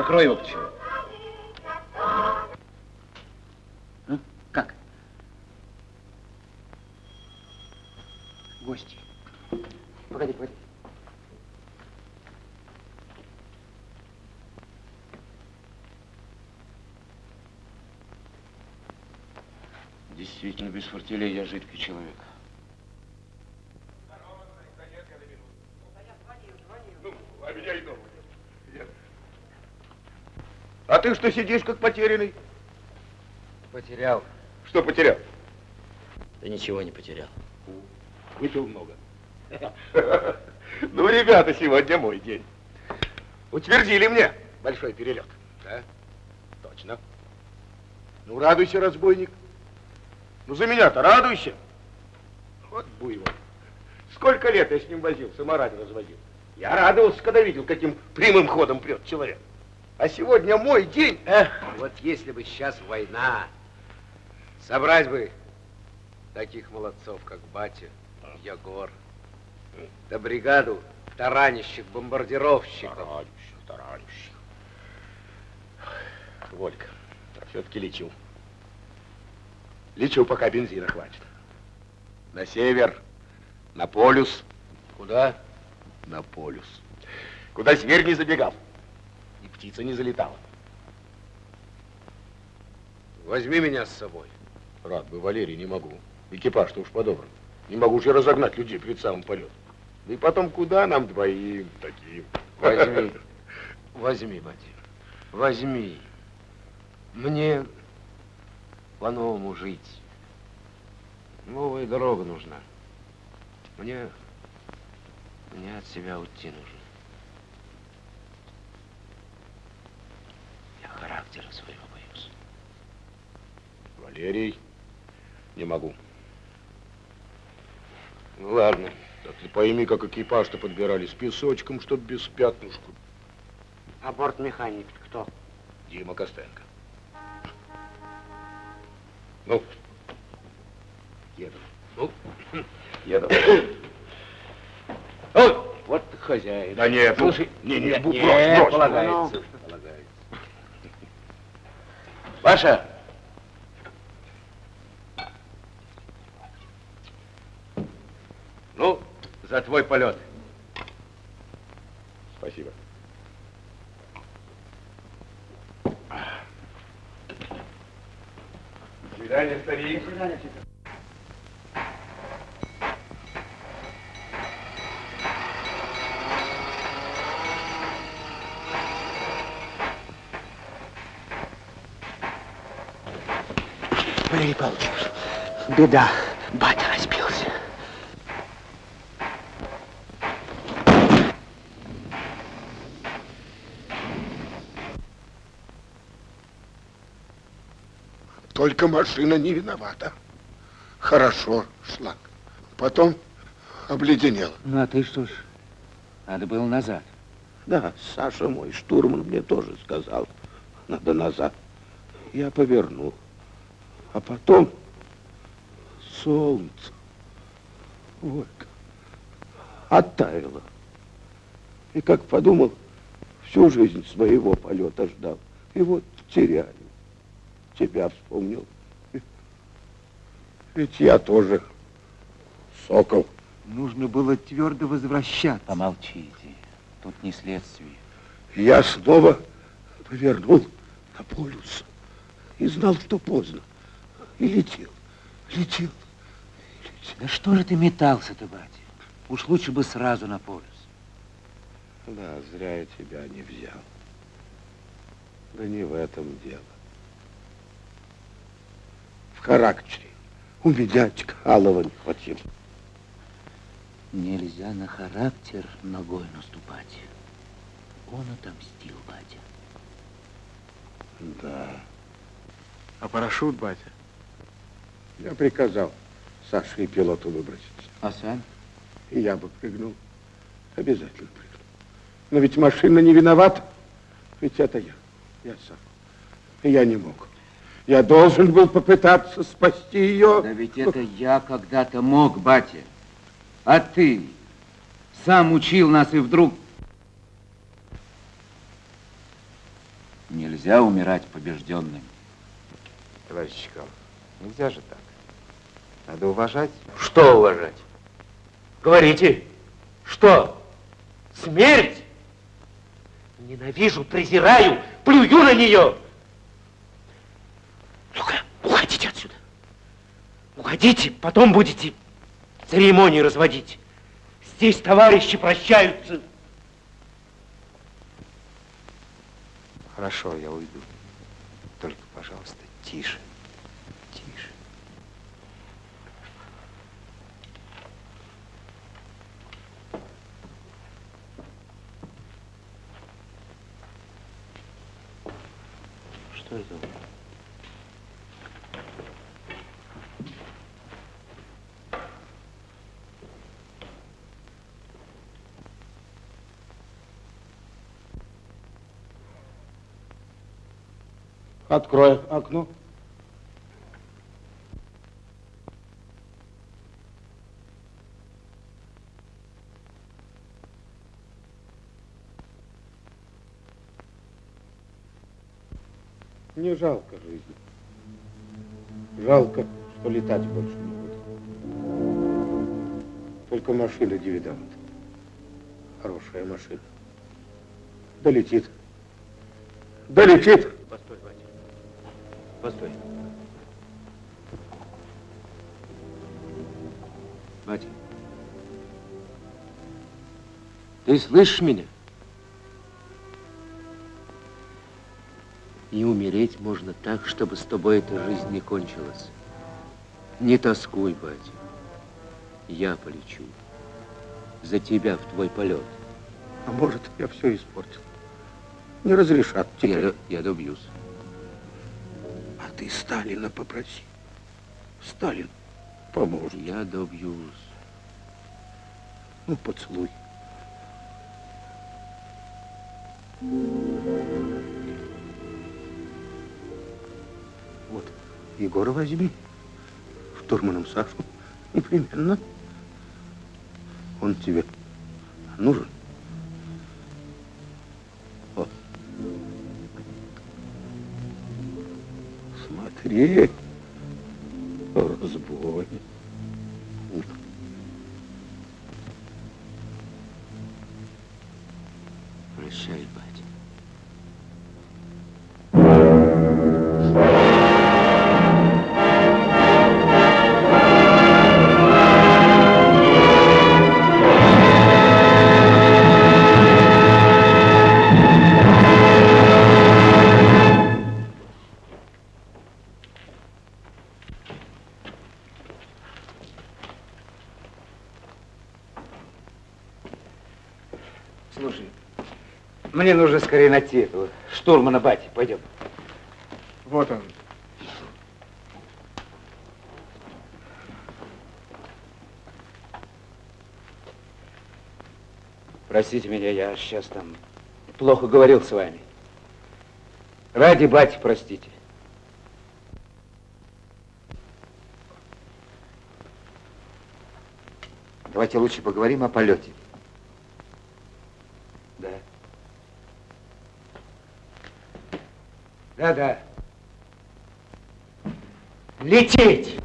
Закрой его к чему. Ну, как? Гости. Погоди, погоди. Действительно, без фортелей я жидкий человек. А меня и дома нет. А ты что сидишь, как потерянный? Потерял. Что потерял? Да ничего не потерял. Выпил много. Ну, ребята, сегодня мой день. Утвердили мне большой перелет. Да? Точно. Ну, радуйся, разбойник. Ну, за меня-то радуйся. Вот буйвол. Сколько лет я с ним возился, мораль разводил. Я радовался, когда видел, каким прямым ходом прет человек. А сегодня мой день. Эх, вот если бы сейчас война, собрать бы таких молодцов, как батя, Егор, да бригаду таранищих, бомбардировщиков. Таранищих, таранищих. Волька, все-таки лечу. Лечу, пока бензина хватит. На север, на полюс. Куда? На полюс. Куда зверь не забегал. Птица не залетала. Возьми меня с собой. Рад бы, Валерий, не могу. Экипаж-то уж подобран. Не могу же разогнать людей перед самым полетом. Да и потом, куда нам двоим таким? Возьми, [LAUGHS] возьми, батя, возьми. Мне по-новому жить. Новая дорога нужна. Мне, мне от себя уйти нужно. Я характера своего боюсь. Валерий, не могу. Ну, ладно. Так ты пойми, как экипаж-то подбирали с песочком, чтоб без пятнушку. А бортмеханик кто? Дима Костенко. Ну, еду. Ну, [COUGHS] еду. Ой, вот хозяин. Да нет, ну, Слушай, не, не, нет, брось, нет, брось. полагается, Ну. Паша, ну, за твой полет. Спасибо. До свидания, старик. Валерий Павлович, беда. Батя разбился. Только машина не виновата. Хорошо шла. Потом обледенела. Ну, а ты что ж, надо было назад. Да, Саша мой, штурман, мне тоже сказал. Надо назад. Я повернул. А потом солнце. Волька. Оттаяло. И как подумал, всю жизнь своего полета ждал. И вот теряю. Тебя вспомнил. Ведь я тоже сокол. Нужно было твердо возвращаться. Помолчите. Тут не следствие. Я снова повернул на полюс. И знал, что поздно. И летел, летел. Да что же ты метался-то, батя? Уж лучше бы сразу на полюс. Да, зря я тебя не взял. Да не в этом дело. В характере. У меня Чкалова не хватило. Нельзя на характер ногой наступать. Он отомстил, батя. Да. А парашют, батя? Я приказал Саше и пилоту выброситься. А сам? И я бы прыгнул. Обязательно прыгнул. Но ведь машина не виновата. Ведь это я. Я сам. И я не мог. Я должен был попытаться спасти ее. Да ведь это я когда-то мог, батя. А ты сам учил нас и вдруг... Нельзя умирать побежденным. Товарищ Чкалов, нельзя же так. Надо уважать. Что уважать? Говорите, что? Смерть? Ненавижу, презираю, плюю на нее. Ну-ка, уходите отсюда. Уходите, потом будете церемонии разводить. Здесь товарищи прощаются. Хорошо, я уйду. Только, пожалуйста, тише. Тише. Что это? Открой окно. Не жалко жизни. Жалко, что летать больше не буду. Только машина дивиденд. Хорошая машина. Долетит. Долетит. Постой, батя. Постой. Батя. Ты слышишь меня? И умереть можно так, чтобы с тобой эта жизнь не кончилась. Не тоскуй, батя. Я полечу. За тебя в твой полет. А может, я все испортил. Не разрешат тебе. Я, я добьюсь. А ты Сталина попроси. Сталин поможет. Я добьюсь. Ну, поцелуй. Вот, Егора возьми. Штурманом Сашу. [LAUGHS] Непременно. Он тебе нужен. О. Смотри, разбой. Прощай, батя. Найти этого штурмана Бати. Пойдем. Вот он. Простите меня, я сейчас там плохо говорил с вами. Ради бати, простите. Давайте лучше поговорим о полете. Да. Да-да. Лететь!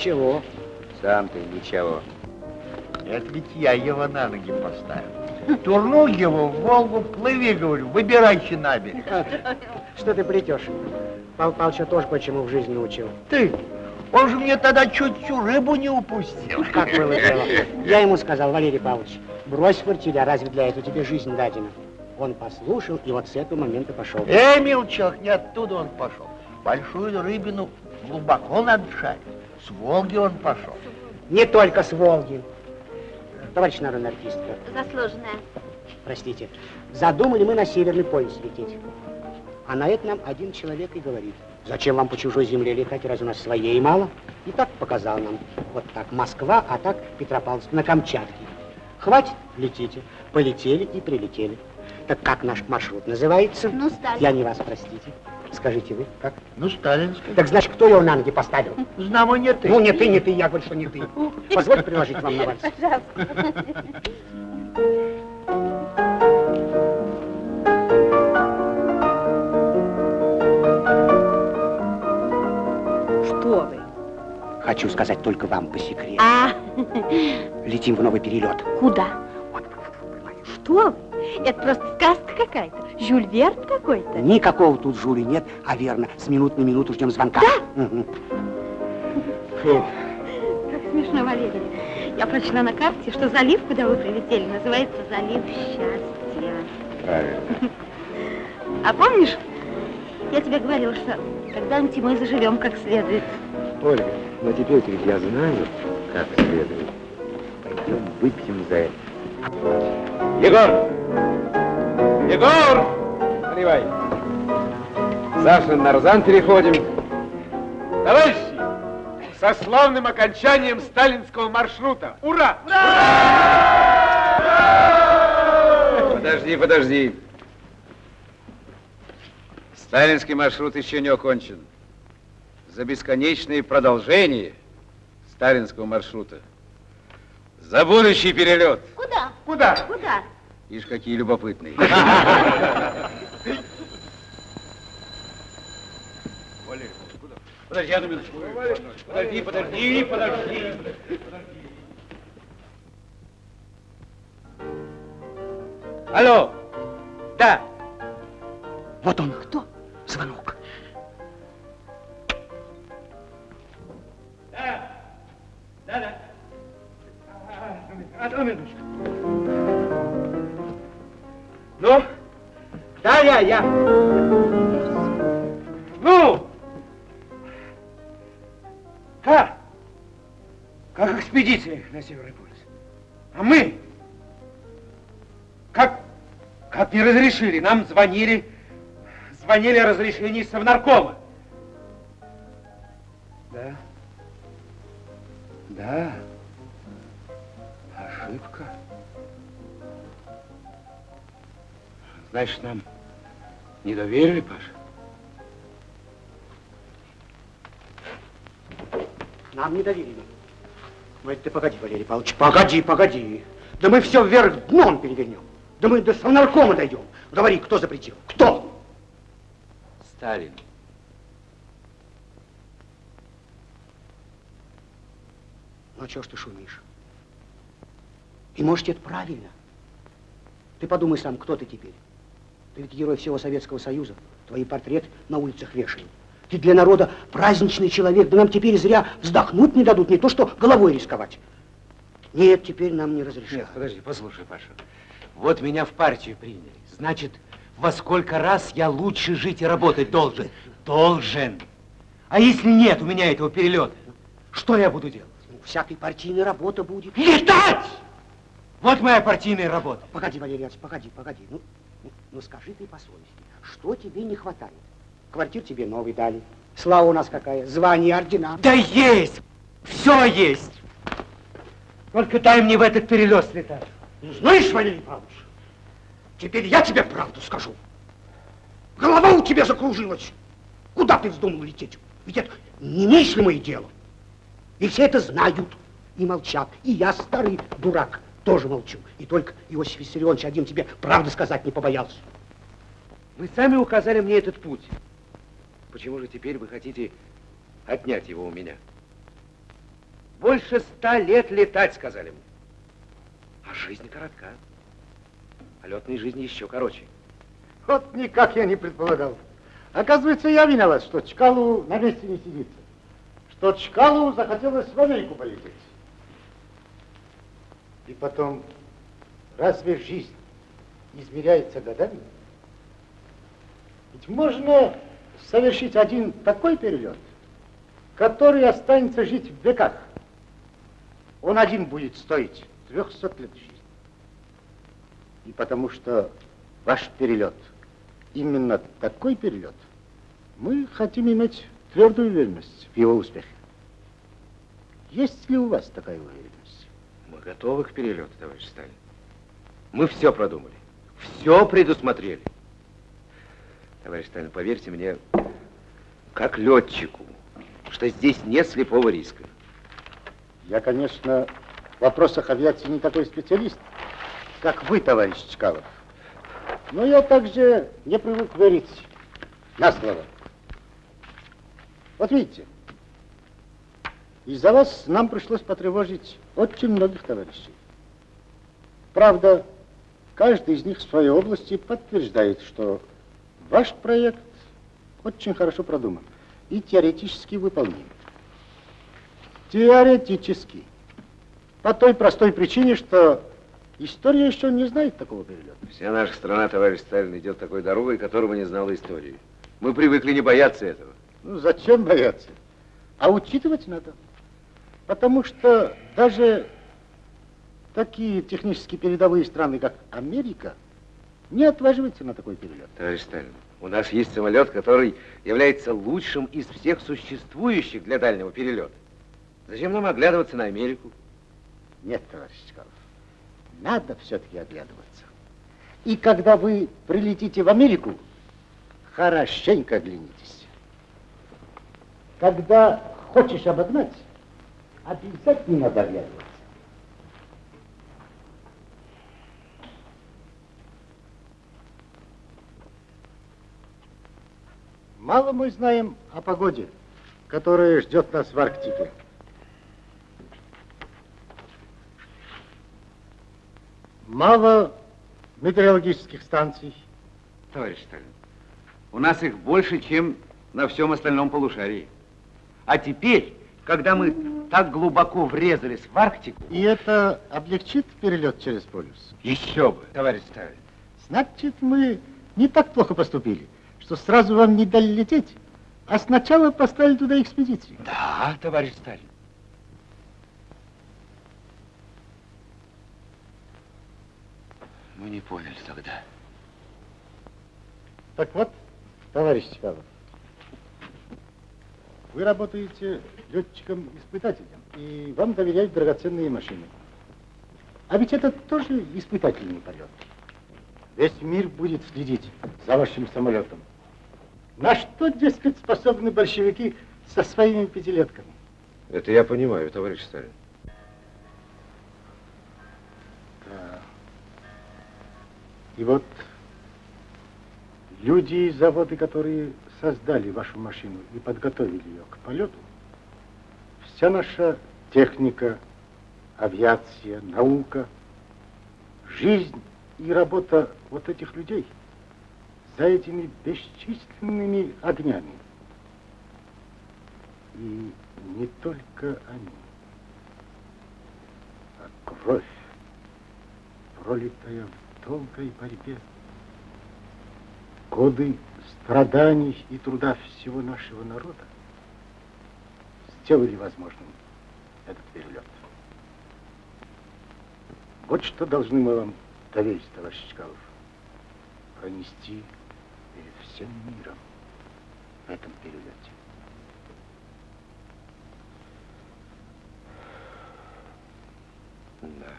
Ничего. Сам ты ничего. Это ведь я его на ноги поставил. Турнул его в Волгу, плыви, говорю, выбирайся на берег. Что ты плетешь? Павел Павловича тоже почему в жизни научил. Ты, он же мне тогда чуть всю рыбу не упустил. Как было дело? Я ему сказал, Валерий Павлович, брось фортеля, разве для этого тебе жизнь дадена? Он послушал и вот с этого момента пошел. Эй, мелчок, не оттуда он пошел. Большую рыбину глубоко надо шарить. С Волги он пошел. Не только с Волги. Товарищ народная артистка, Заслуженная. простите, задумали мы на Северный полюс лететь. А на это нам один человек и говорит, зачем вам по чужой земле летать, разве у нас своей мало? И так показал нам, вот так Москва, а так Петропавловск на Камчатке. Хватит, летите. Полетели и прилетели. Так как наш маршрут называется? Ну, Сталин. Я не вас, простите. Скажите вы, как? Ну, сталинский. Так значит, кто его на ноги поставил? Знамо не ты. Ну, не ты, не ты, я говорю, что не ты. Позвольте приложить вам на вальс. Пожалуйста. Что вы? Хочу сказать только вам по секрету. А, Летим в новый перелет. куда? Что вы? Это просто сказка какая-то. Жюль Верн какой-то. Никакого тут жюли нет, а верно, с минут на минуту ждем звонка. Да? Как смешно, Валерий. Я прочла на карте, что залив, куда вы прилетели, называется залив счастья. Правильно. [LAUGHS] А помнишь, я тебе говорила, что когда-нибудь мы заживем как следует. Ольга, но теперь ведь я знаю, как следует. Пойдем выпьем за это. Егор! Егор! Наливай. Саша, на переходим. Товарищи, со славным окончанием сталинского маршрута. Ура! Подожди, подожди. Сталинский маршрут еще не окончен. За бесконечное продолжение сталинского маршрута. За будущий перелет. Куда? Куда? Куда? Ишь, какие любопытные. Подожди одну минуточку. Подожди, подожди, подожди. Алло. Да. Вот он. Кто? Звонок. Да. Да, да. Одну минуточку. Ну? Да, я, я. Ну! Как? Как экспедиция на Северный полюс? А мы? Как, как не разрешили? Нам звонили, звонили о разрешении Совнаркома. Да. Да. Ошибка. Значит, нам не доверили, Паша? Нам не доверили. Это ты погоди, Валерий Павлович, погоди, погоди. Да мы все вверх дном перевернем. Да мы до совнаркома дойдем. Говори, кто запретил? Кто? Сталин. Ну, чего ж ты шумишь? И может, это правильно. Ты подумай сам, кто ты теперь? Ведь герой всего Советского Союза. Твои портреты на улицах вешают. Ты для народа праздничный человек. Да нам теперь зря вздохнуть не дадут, не то что головой рисковать. Нет, теперь нам не разрешают. Нет, подожди, послушай, Паша. Вот меня в партию приняли. Значит, во сколько раз я лучше жить и работать должен? Должен. А если нет у меня этого перелета, что я буду делать? Ну, всякой партийной работа будет. Летать! Вот моя партийная работа. Погоди, Валерий Ильич, погоди, погоди. Ну, ну, ну скажи ты по совести, что тебе не хватает? Квартир тебе новый дали. Слава у нас какая, звание, ордена. Да есть! Все есть! Только дай мне в этот перелет слетать. Ну, знаешь, Валерий Павлович, теперь я тебе правду скажу. Голова у тебя закружилась. Куда ты вздумал лететь? Ведь это немыслимое дело. И все это знают и молчат. И я, старый дурак, тоже молчу. И только Иосиф Виссарионович один тебе правду сказать не побоялся. Вы сами указали мне этот путь. Почему же теперь вы хотите отнять его у меня? Больше ста лет летать, сказали мне. А жизнь коротка. А летной жизни еще короче. Вот никак я не предполагал. Оказывается, я виноват, что Чкалу на месте не сидится. Что Чкалу захотелось в Америку полететь. И потом, разве жизнь измеряется годами? Ведь можно совершить один такой перелет, который останется жить в веках. Он один будет стоить 300 лет жизни. И потому что ваш перелет именно такой перелет, мы хотим иметь твердую уверенность в его успехе. Есть ли у вас такая уверенность? Мы готовы к перелету, товарищ Сталин. Мы все продумали, все предусмотрели. Товарищ Сталин, поверьте мне, как летчику, что здесь нет слепого риска. Я, конечно, в вопросах авиации не такой специалист, как вы, товарищ Чкалов. Но я также не привык верить на слово. Вот видите, из-за вас нам пришлось потревожить очень многих товарищей. Правда, каждый из них в своей области подтверждает, что ваш проект очень хорошо продуман и теоретически выполним. Теоретически. По той простой причине, что история еще не знает такого перелета. Вся наша страна, товарищ Сталин, идет такой дорогой, которого не знала истории. Мы привыкли не бояться этого. Ну, зачем бояться? А учитывать надо. Потому что даже такие технически передовые страны, как Америка, не отваживаются на такой перелет. Товарищ Сталин, у нас есть самолет, который является лучшим из всех существующих для дальнего перелета. Зачем нам оглядываться на Америку? Нет, товарищ Чкалов, надо все-таки оглядываться. И когда вы прилетите в Америку, хорошенько оглянитесь. Когда хочешь обогнать, обязательно надо оглядываться. Мало мы знаем о погоде, которая ждет нас в Арктике. Мало метеорологических станций. Товарищ Сталин, у нас их больше, чем на всем остальном полушарии. А теперь, когда мы так глубоко врезались в Арктику... И это облегчит перелет через полюс? Еще бы, товарищ Сталин. Значит, мы не так плохо поступили, что сразу вам не дали лететь, а сначала поставили туда экспедицию. Да, товарищ Сталин. Мы не поняли тогда. Так вот, товарищ Чкалов, вы работаете летчиком-испытателем, и вам доверяют драгоценные машины. А ведь это тоже испытательный полет. Весь мир будет следить за вашим самолетом. На что, дескать, способны большевики со своими пятилетками? Это я понимаю, товарищ Сталин. Да. И вот люди и заводы, которые создали вашу машину и подготовили ее к полету, вся наша техника, авиация, наука, жизнь и работа вот этих людей за этими бесчисленными огнями. И не только они, а кровь, пролитая в долгой борьбе, годы страданий и труда всего нашего народа сделали возможным этот перелет. Вот что должны мы вам доверить, товарищ Чкалов. Пронести перед всем миром в этом перелете. Да.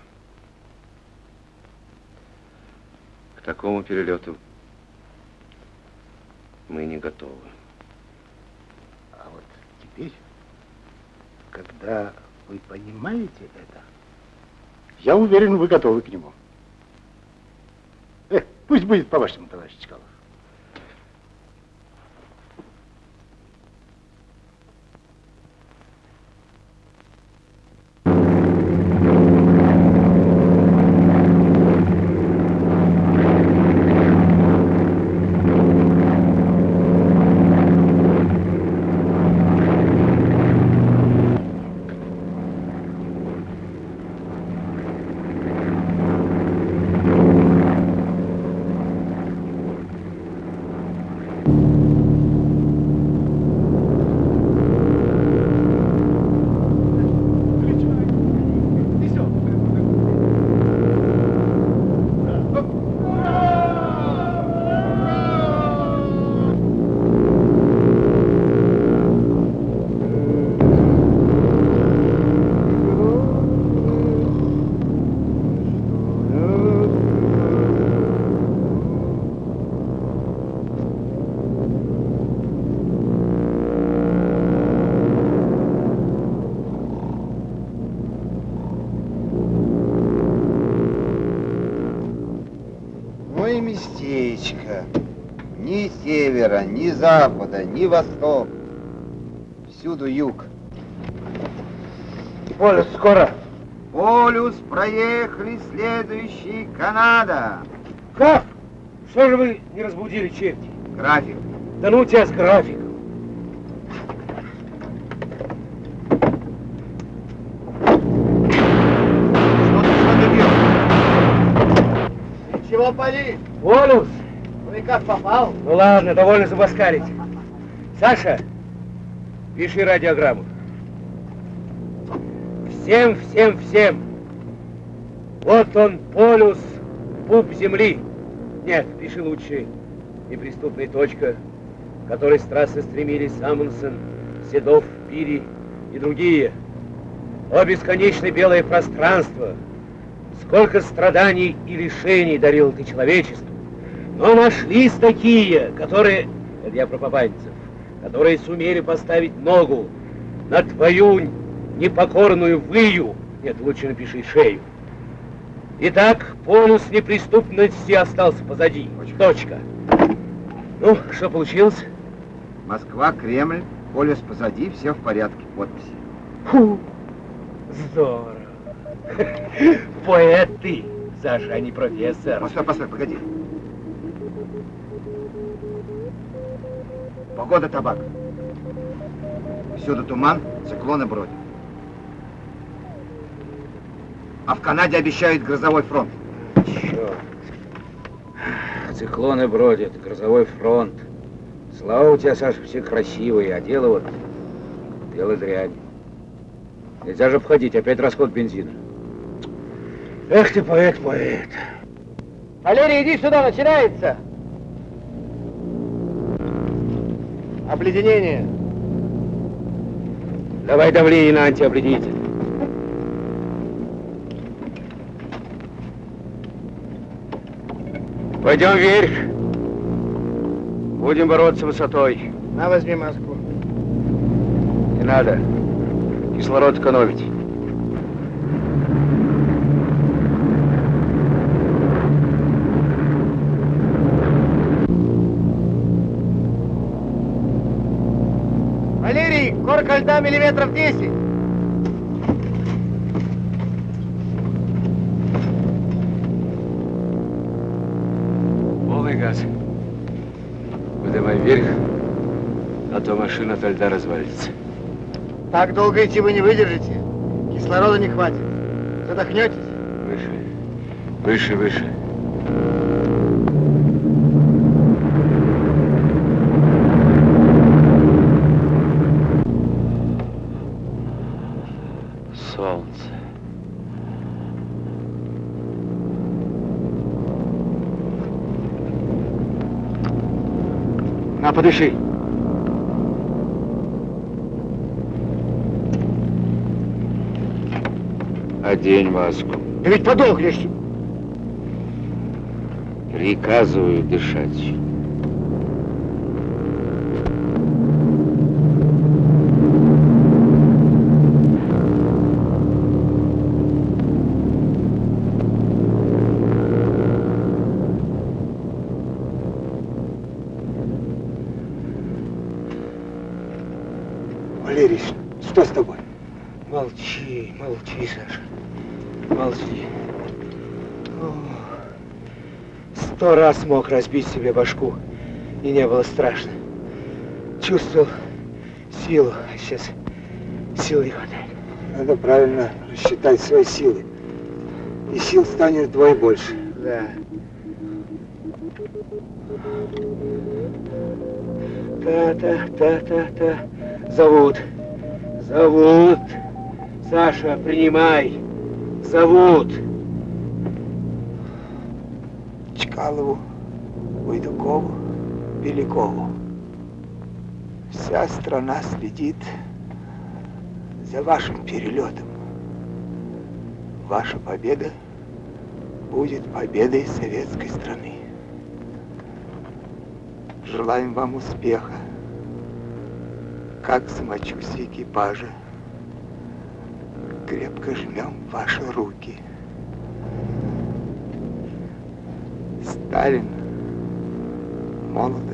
К такому перелету мы не готовы. А вот теперь, когда вы понимаете это, я уверен, вы готовы к нему. Э, пусть будет по-вашему, товарищ Чкалов. Ни запада, ни восток. Всюду юг. Полюс скоро. Полюс проехали, следующий Канада. Как? Что же вы не разбудили черти? График. Да ну тебя с графиком. Чего пали? Полюс. И как попал? Ну ладно, довольно забаскарить. Саша, пиши радиограмму. Всем, всем, всем. Вот он, полюс, пуп земли. Нет, пиши лучше. Неприступная точка, к которой с трассы стремились Амундсен, Седов, Пири и другие. О бесконечное белое пространство, сколько страданий и лишений дарил ты человечеству. Но нашлись такие, которые, это я про попадцев, которые сумели поставить ногу на твою непокорную выю, нет, лучше напиши шею. Итак, полюс неприступности остался позади. Точка. Ну, что получилось? Москва, Кремль, полюс позади, все в порядке. Подписи. Фу, здорово. [LAUGHS] Поэт ты, Саша, а не профессор. Постой, постой, погоди. Погода табак. Всюду туман, циклоны бродят. А в Канаде обещают грозовой фронт. Черт. Циклоны бродят, грозовой фронт. Слава у тебя, Саша, все красивые, а дело вот, дело дрянь. Нельзя же обходить, опять расход бензина. Эх ты, поэт, поэт. Валерий, иди сюда, начинается. Обледенение. Давай давление на антиобледенитель. Пойдем вверх. Будем бороться высотой. На, возьми маску. Не надо. Кислород экономить. Льда миллиметров 10. Полный газ. Поднимай вверх, а то машина от льда развалится. Так долго идти вы не выдержите. Кислорода не хватит. Задохнетесь. Выше, выше, выше. Солнце. На, подыши. Одень маску. Да ведь подохнешь. Приказываю дышать. Разбить себе башку, и не было страшно. Чувствовал силу, а сейчас сил не хватает. Надо правильно рассчитать свои силы. И сил станет вдвое больше. Да. Та-та-та-та-та. Зовут. Зовут. Саша, принимай. Зовут. Чкалову, Белякову. Вся страна следит за вашим перелетом. Ваша победа будет победой советской страны. Желаем вам успеха. Как самочувствие экипажа. Крепко жмем ваши руки. Сталин, Молотов,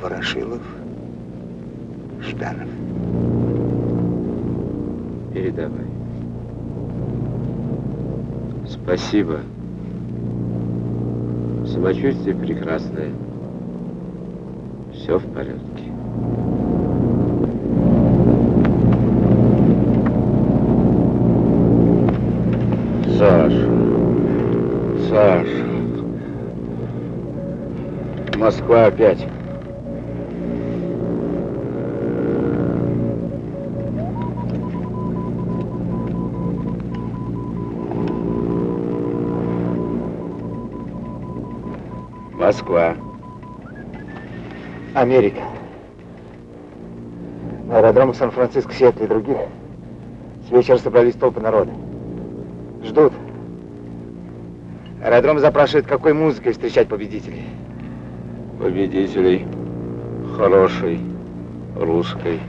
Ворошилов, Жданов. Передавай. Спасибо. Самочувствие прекрасное. Все в порядке. Саша. Саша. Москва опять. Москва. Америка. На аэродромах Сан-Франциско, Сиэтла и других с вечера собрались толпы народа. Ждут. Аэродром запрашивает, какой музыкой встречать победителей. Победителей. Хорошей. Русской.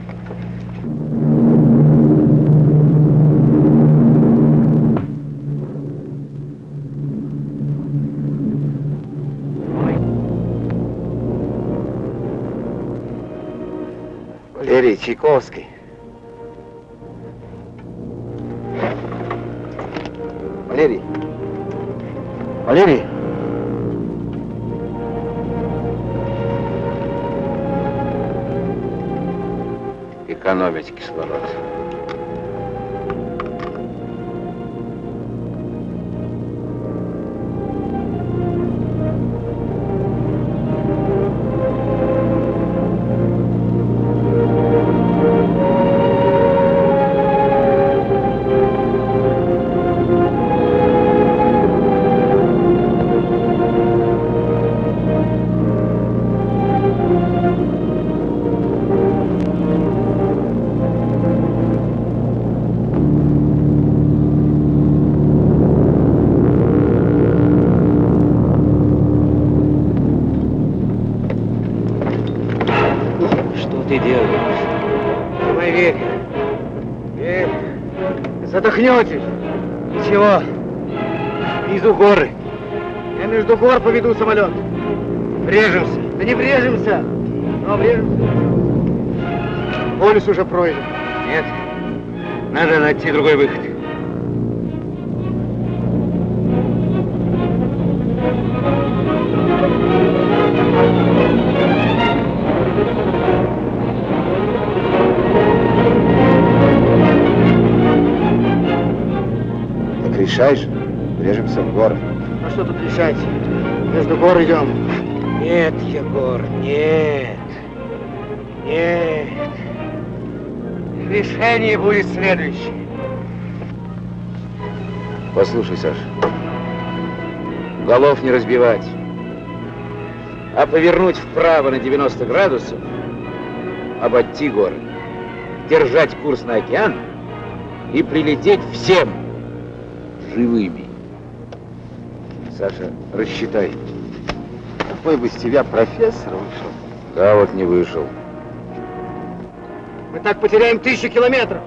Валерий Чайковский. Валерий. Валерий. Экономить кислород. Задохнетесь. Ничего. Внизу горы. Я между гор поведу самолет. Врежемся. Да не врежемся. Но врежемся. Полюс уже пройден. Нет. Надо найти другой выход. Же, врежемся в горы. А что тут решать? Между гор идем. Нет, Егор, нет. Нет. Решение будет следующее. Послушай, Саша. Голов не разбивать. а повернуть вправо на 90 градусов, обойти горы, держать курс на океан и прилететь всем живыми. Саша, рассчитай. Какой бы из тебя профессор вышел? Да, вот не вышел. Мы так потеряем тысячу километров.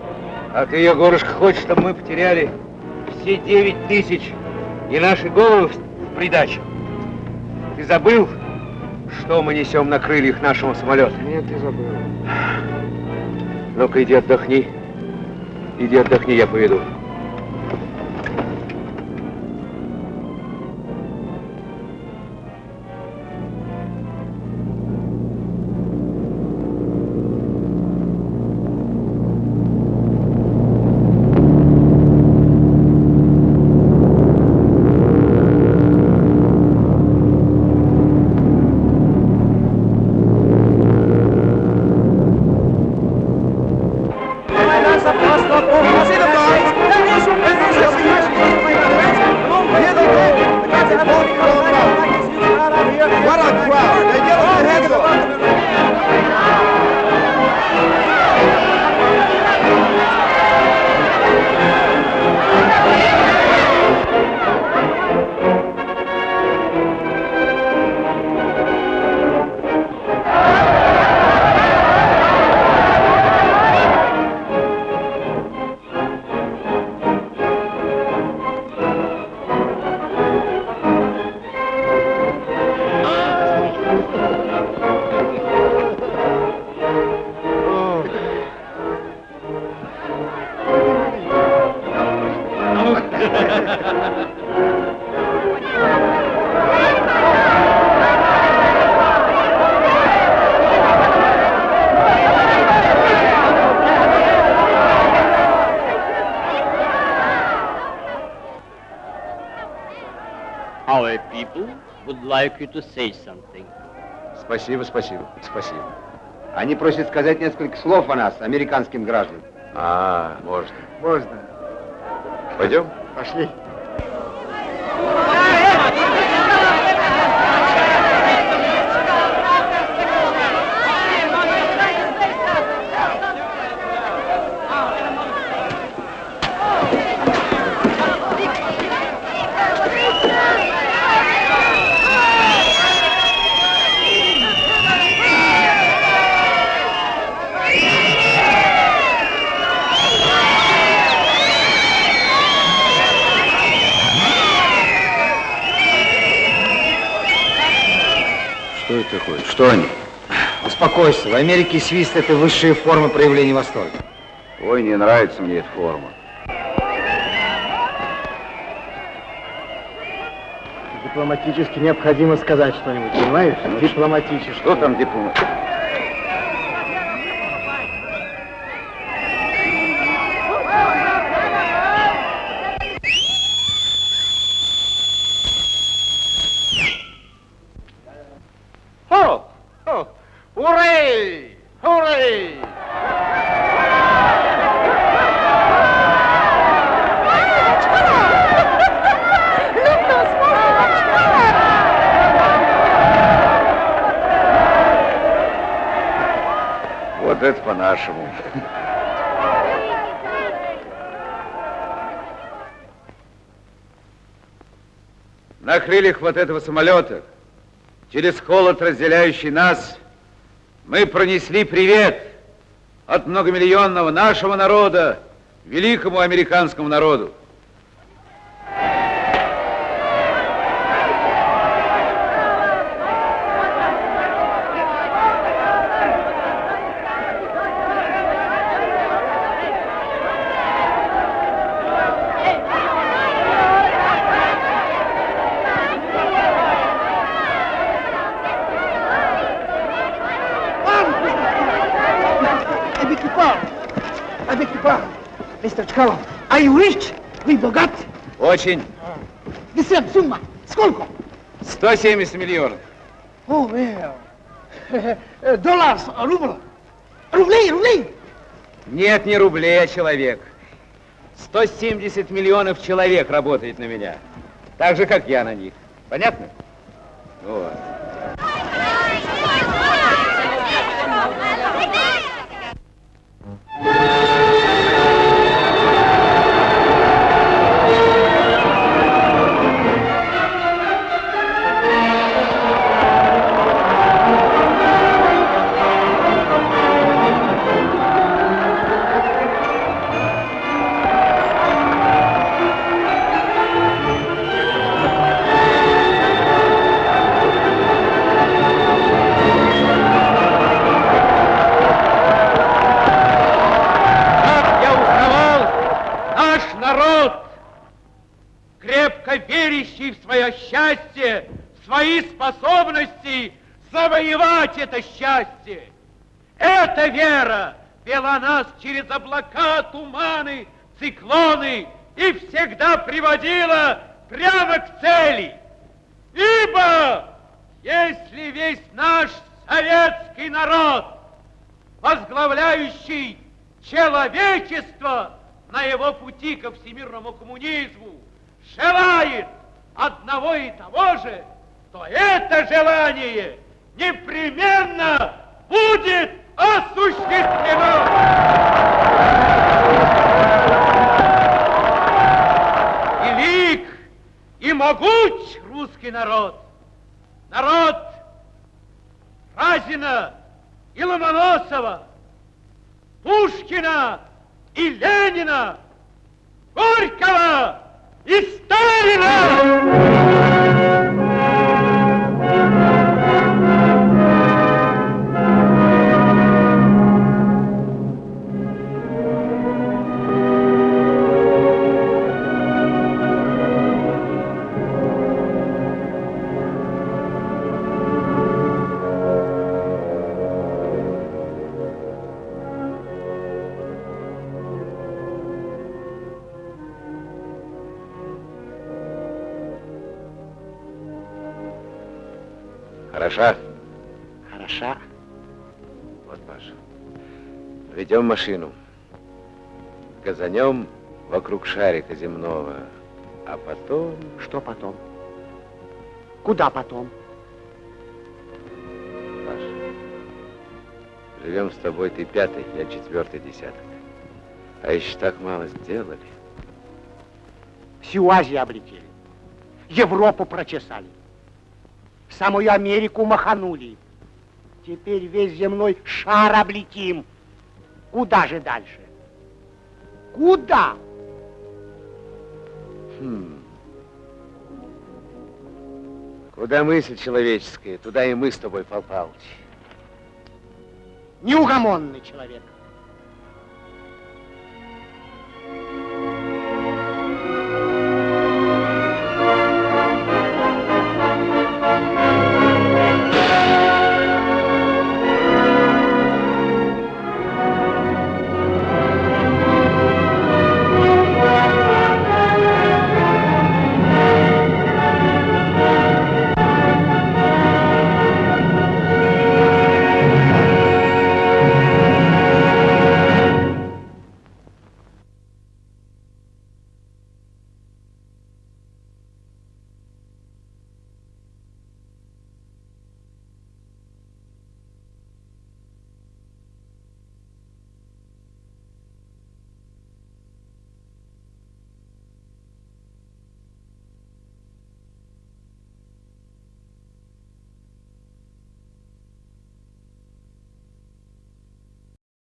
А ты, Егорушка, хочешь, чтобы мы потеряли все девять тысяч и наши головы в придачу? Ты забыл, что мы несем на крыльях нашего самолета? Нет, ты забыл. Ну-ка, иди отдохни. Иди отдохни, я поведу. Like you to say something. Спасибо, спасибо, спасибо. Они просят сказать несколько слов о нас, американским гражданам. А, можно. Можно. Пойдем? Пошли. Что это такое? Что они? Успокойся, в Америке свист – это высшая форма проявления восторга. Ой, не нравится мне эта форма. Дипломатически необходимо сказать что-нибудь, понимаешь? Дипломатически. Что там дипломат? Крыльях вот этого самолета, через холод, разделяющий нас, мы пронесли привет от многомиллионного нашего народа великому американскому народу. Очень. Десем, сумма. Сколько? 170 миллионов. О, well. Доллар, рубль. Рублей, рублей. Нет, не рублей, а человек. 170 миллионов человек работает на меня. Так же, как я на них. Понятно? Советский народ, возглавляющий человечество на его пути ко всемирному коммунизму, желает одного и того же, то это желание непременно будет осуществлено. Велик и могуч русский народ, народ Разина и Ломоносова, Пушкина и Ленина, Горького и Сталина! Ведем машину. Газанем вокруг шарика земного. А потом... Что потом? Куда потом? Паша, живем с тобой ты пятый, я четвертый десяток. А еще так мало сделали. Всю Азию облетели. Европу прочесали. Самую Америку маханули. Теперь весь земной шар облетим. Куда же дальше? Куда? Хм. Куда мысль человеческая, туда и мы с тобой, Пал Палыч. Неугомонный человек.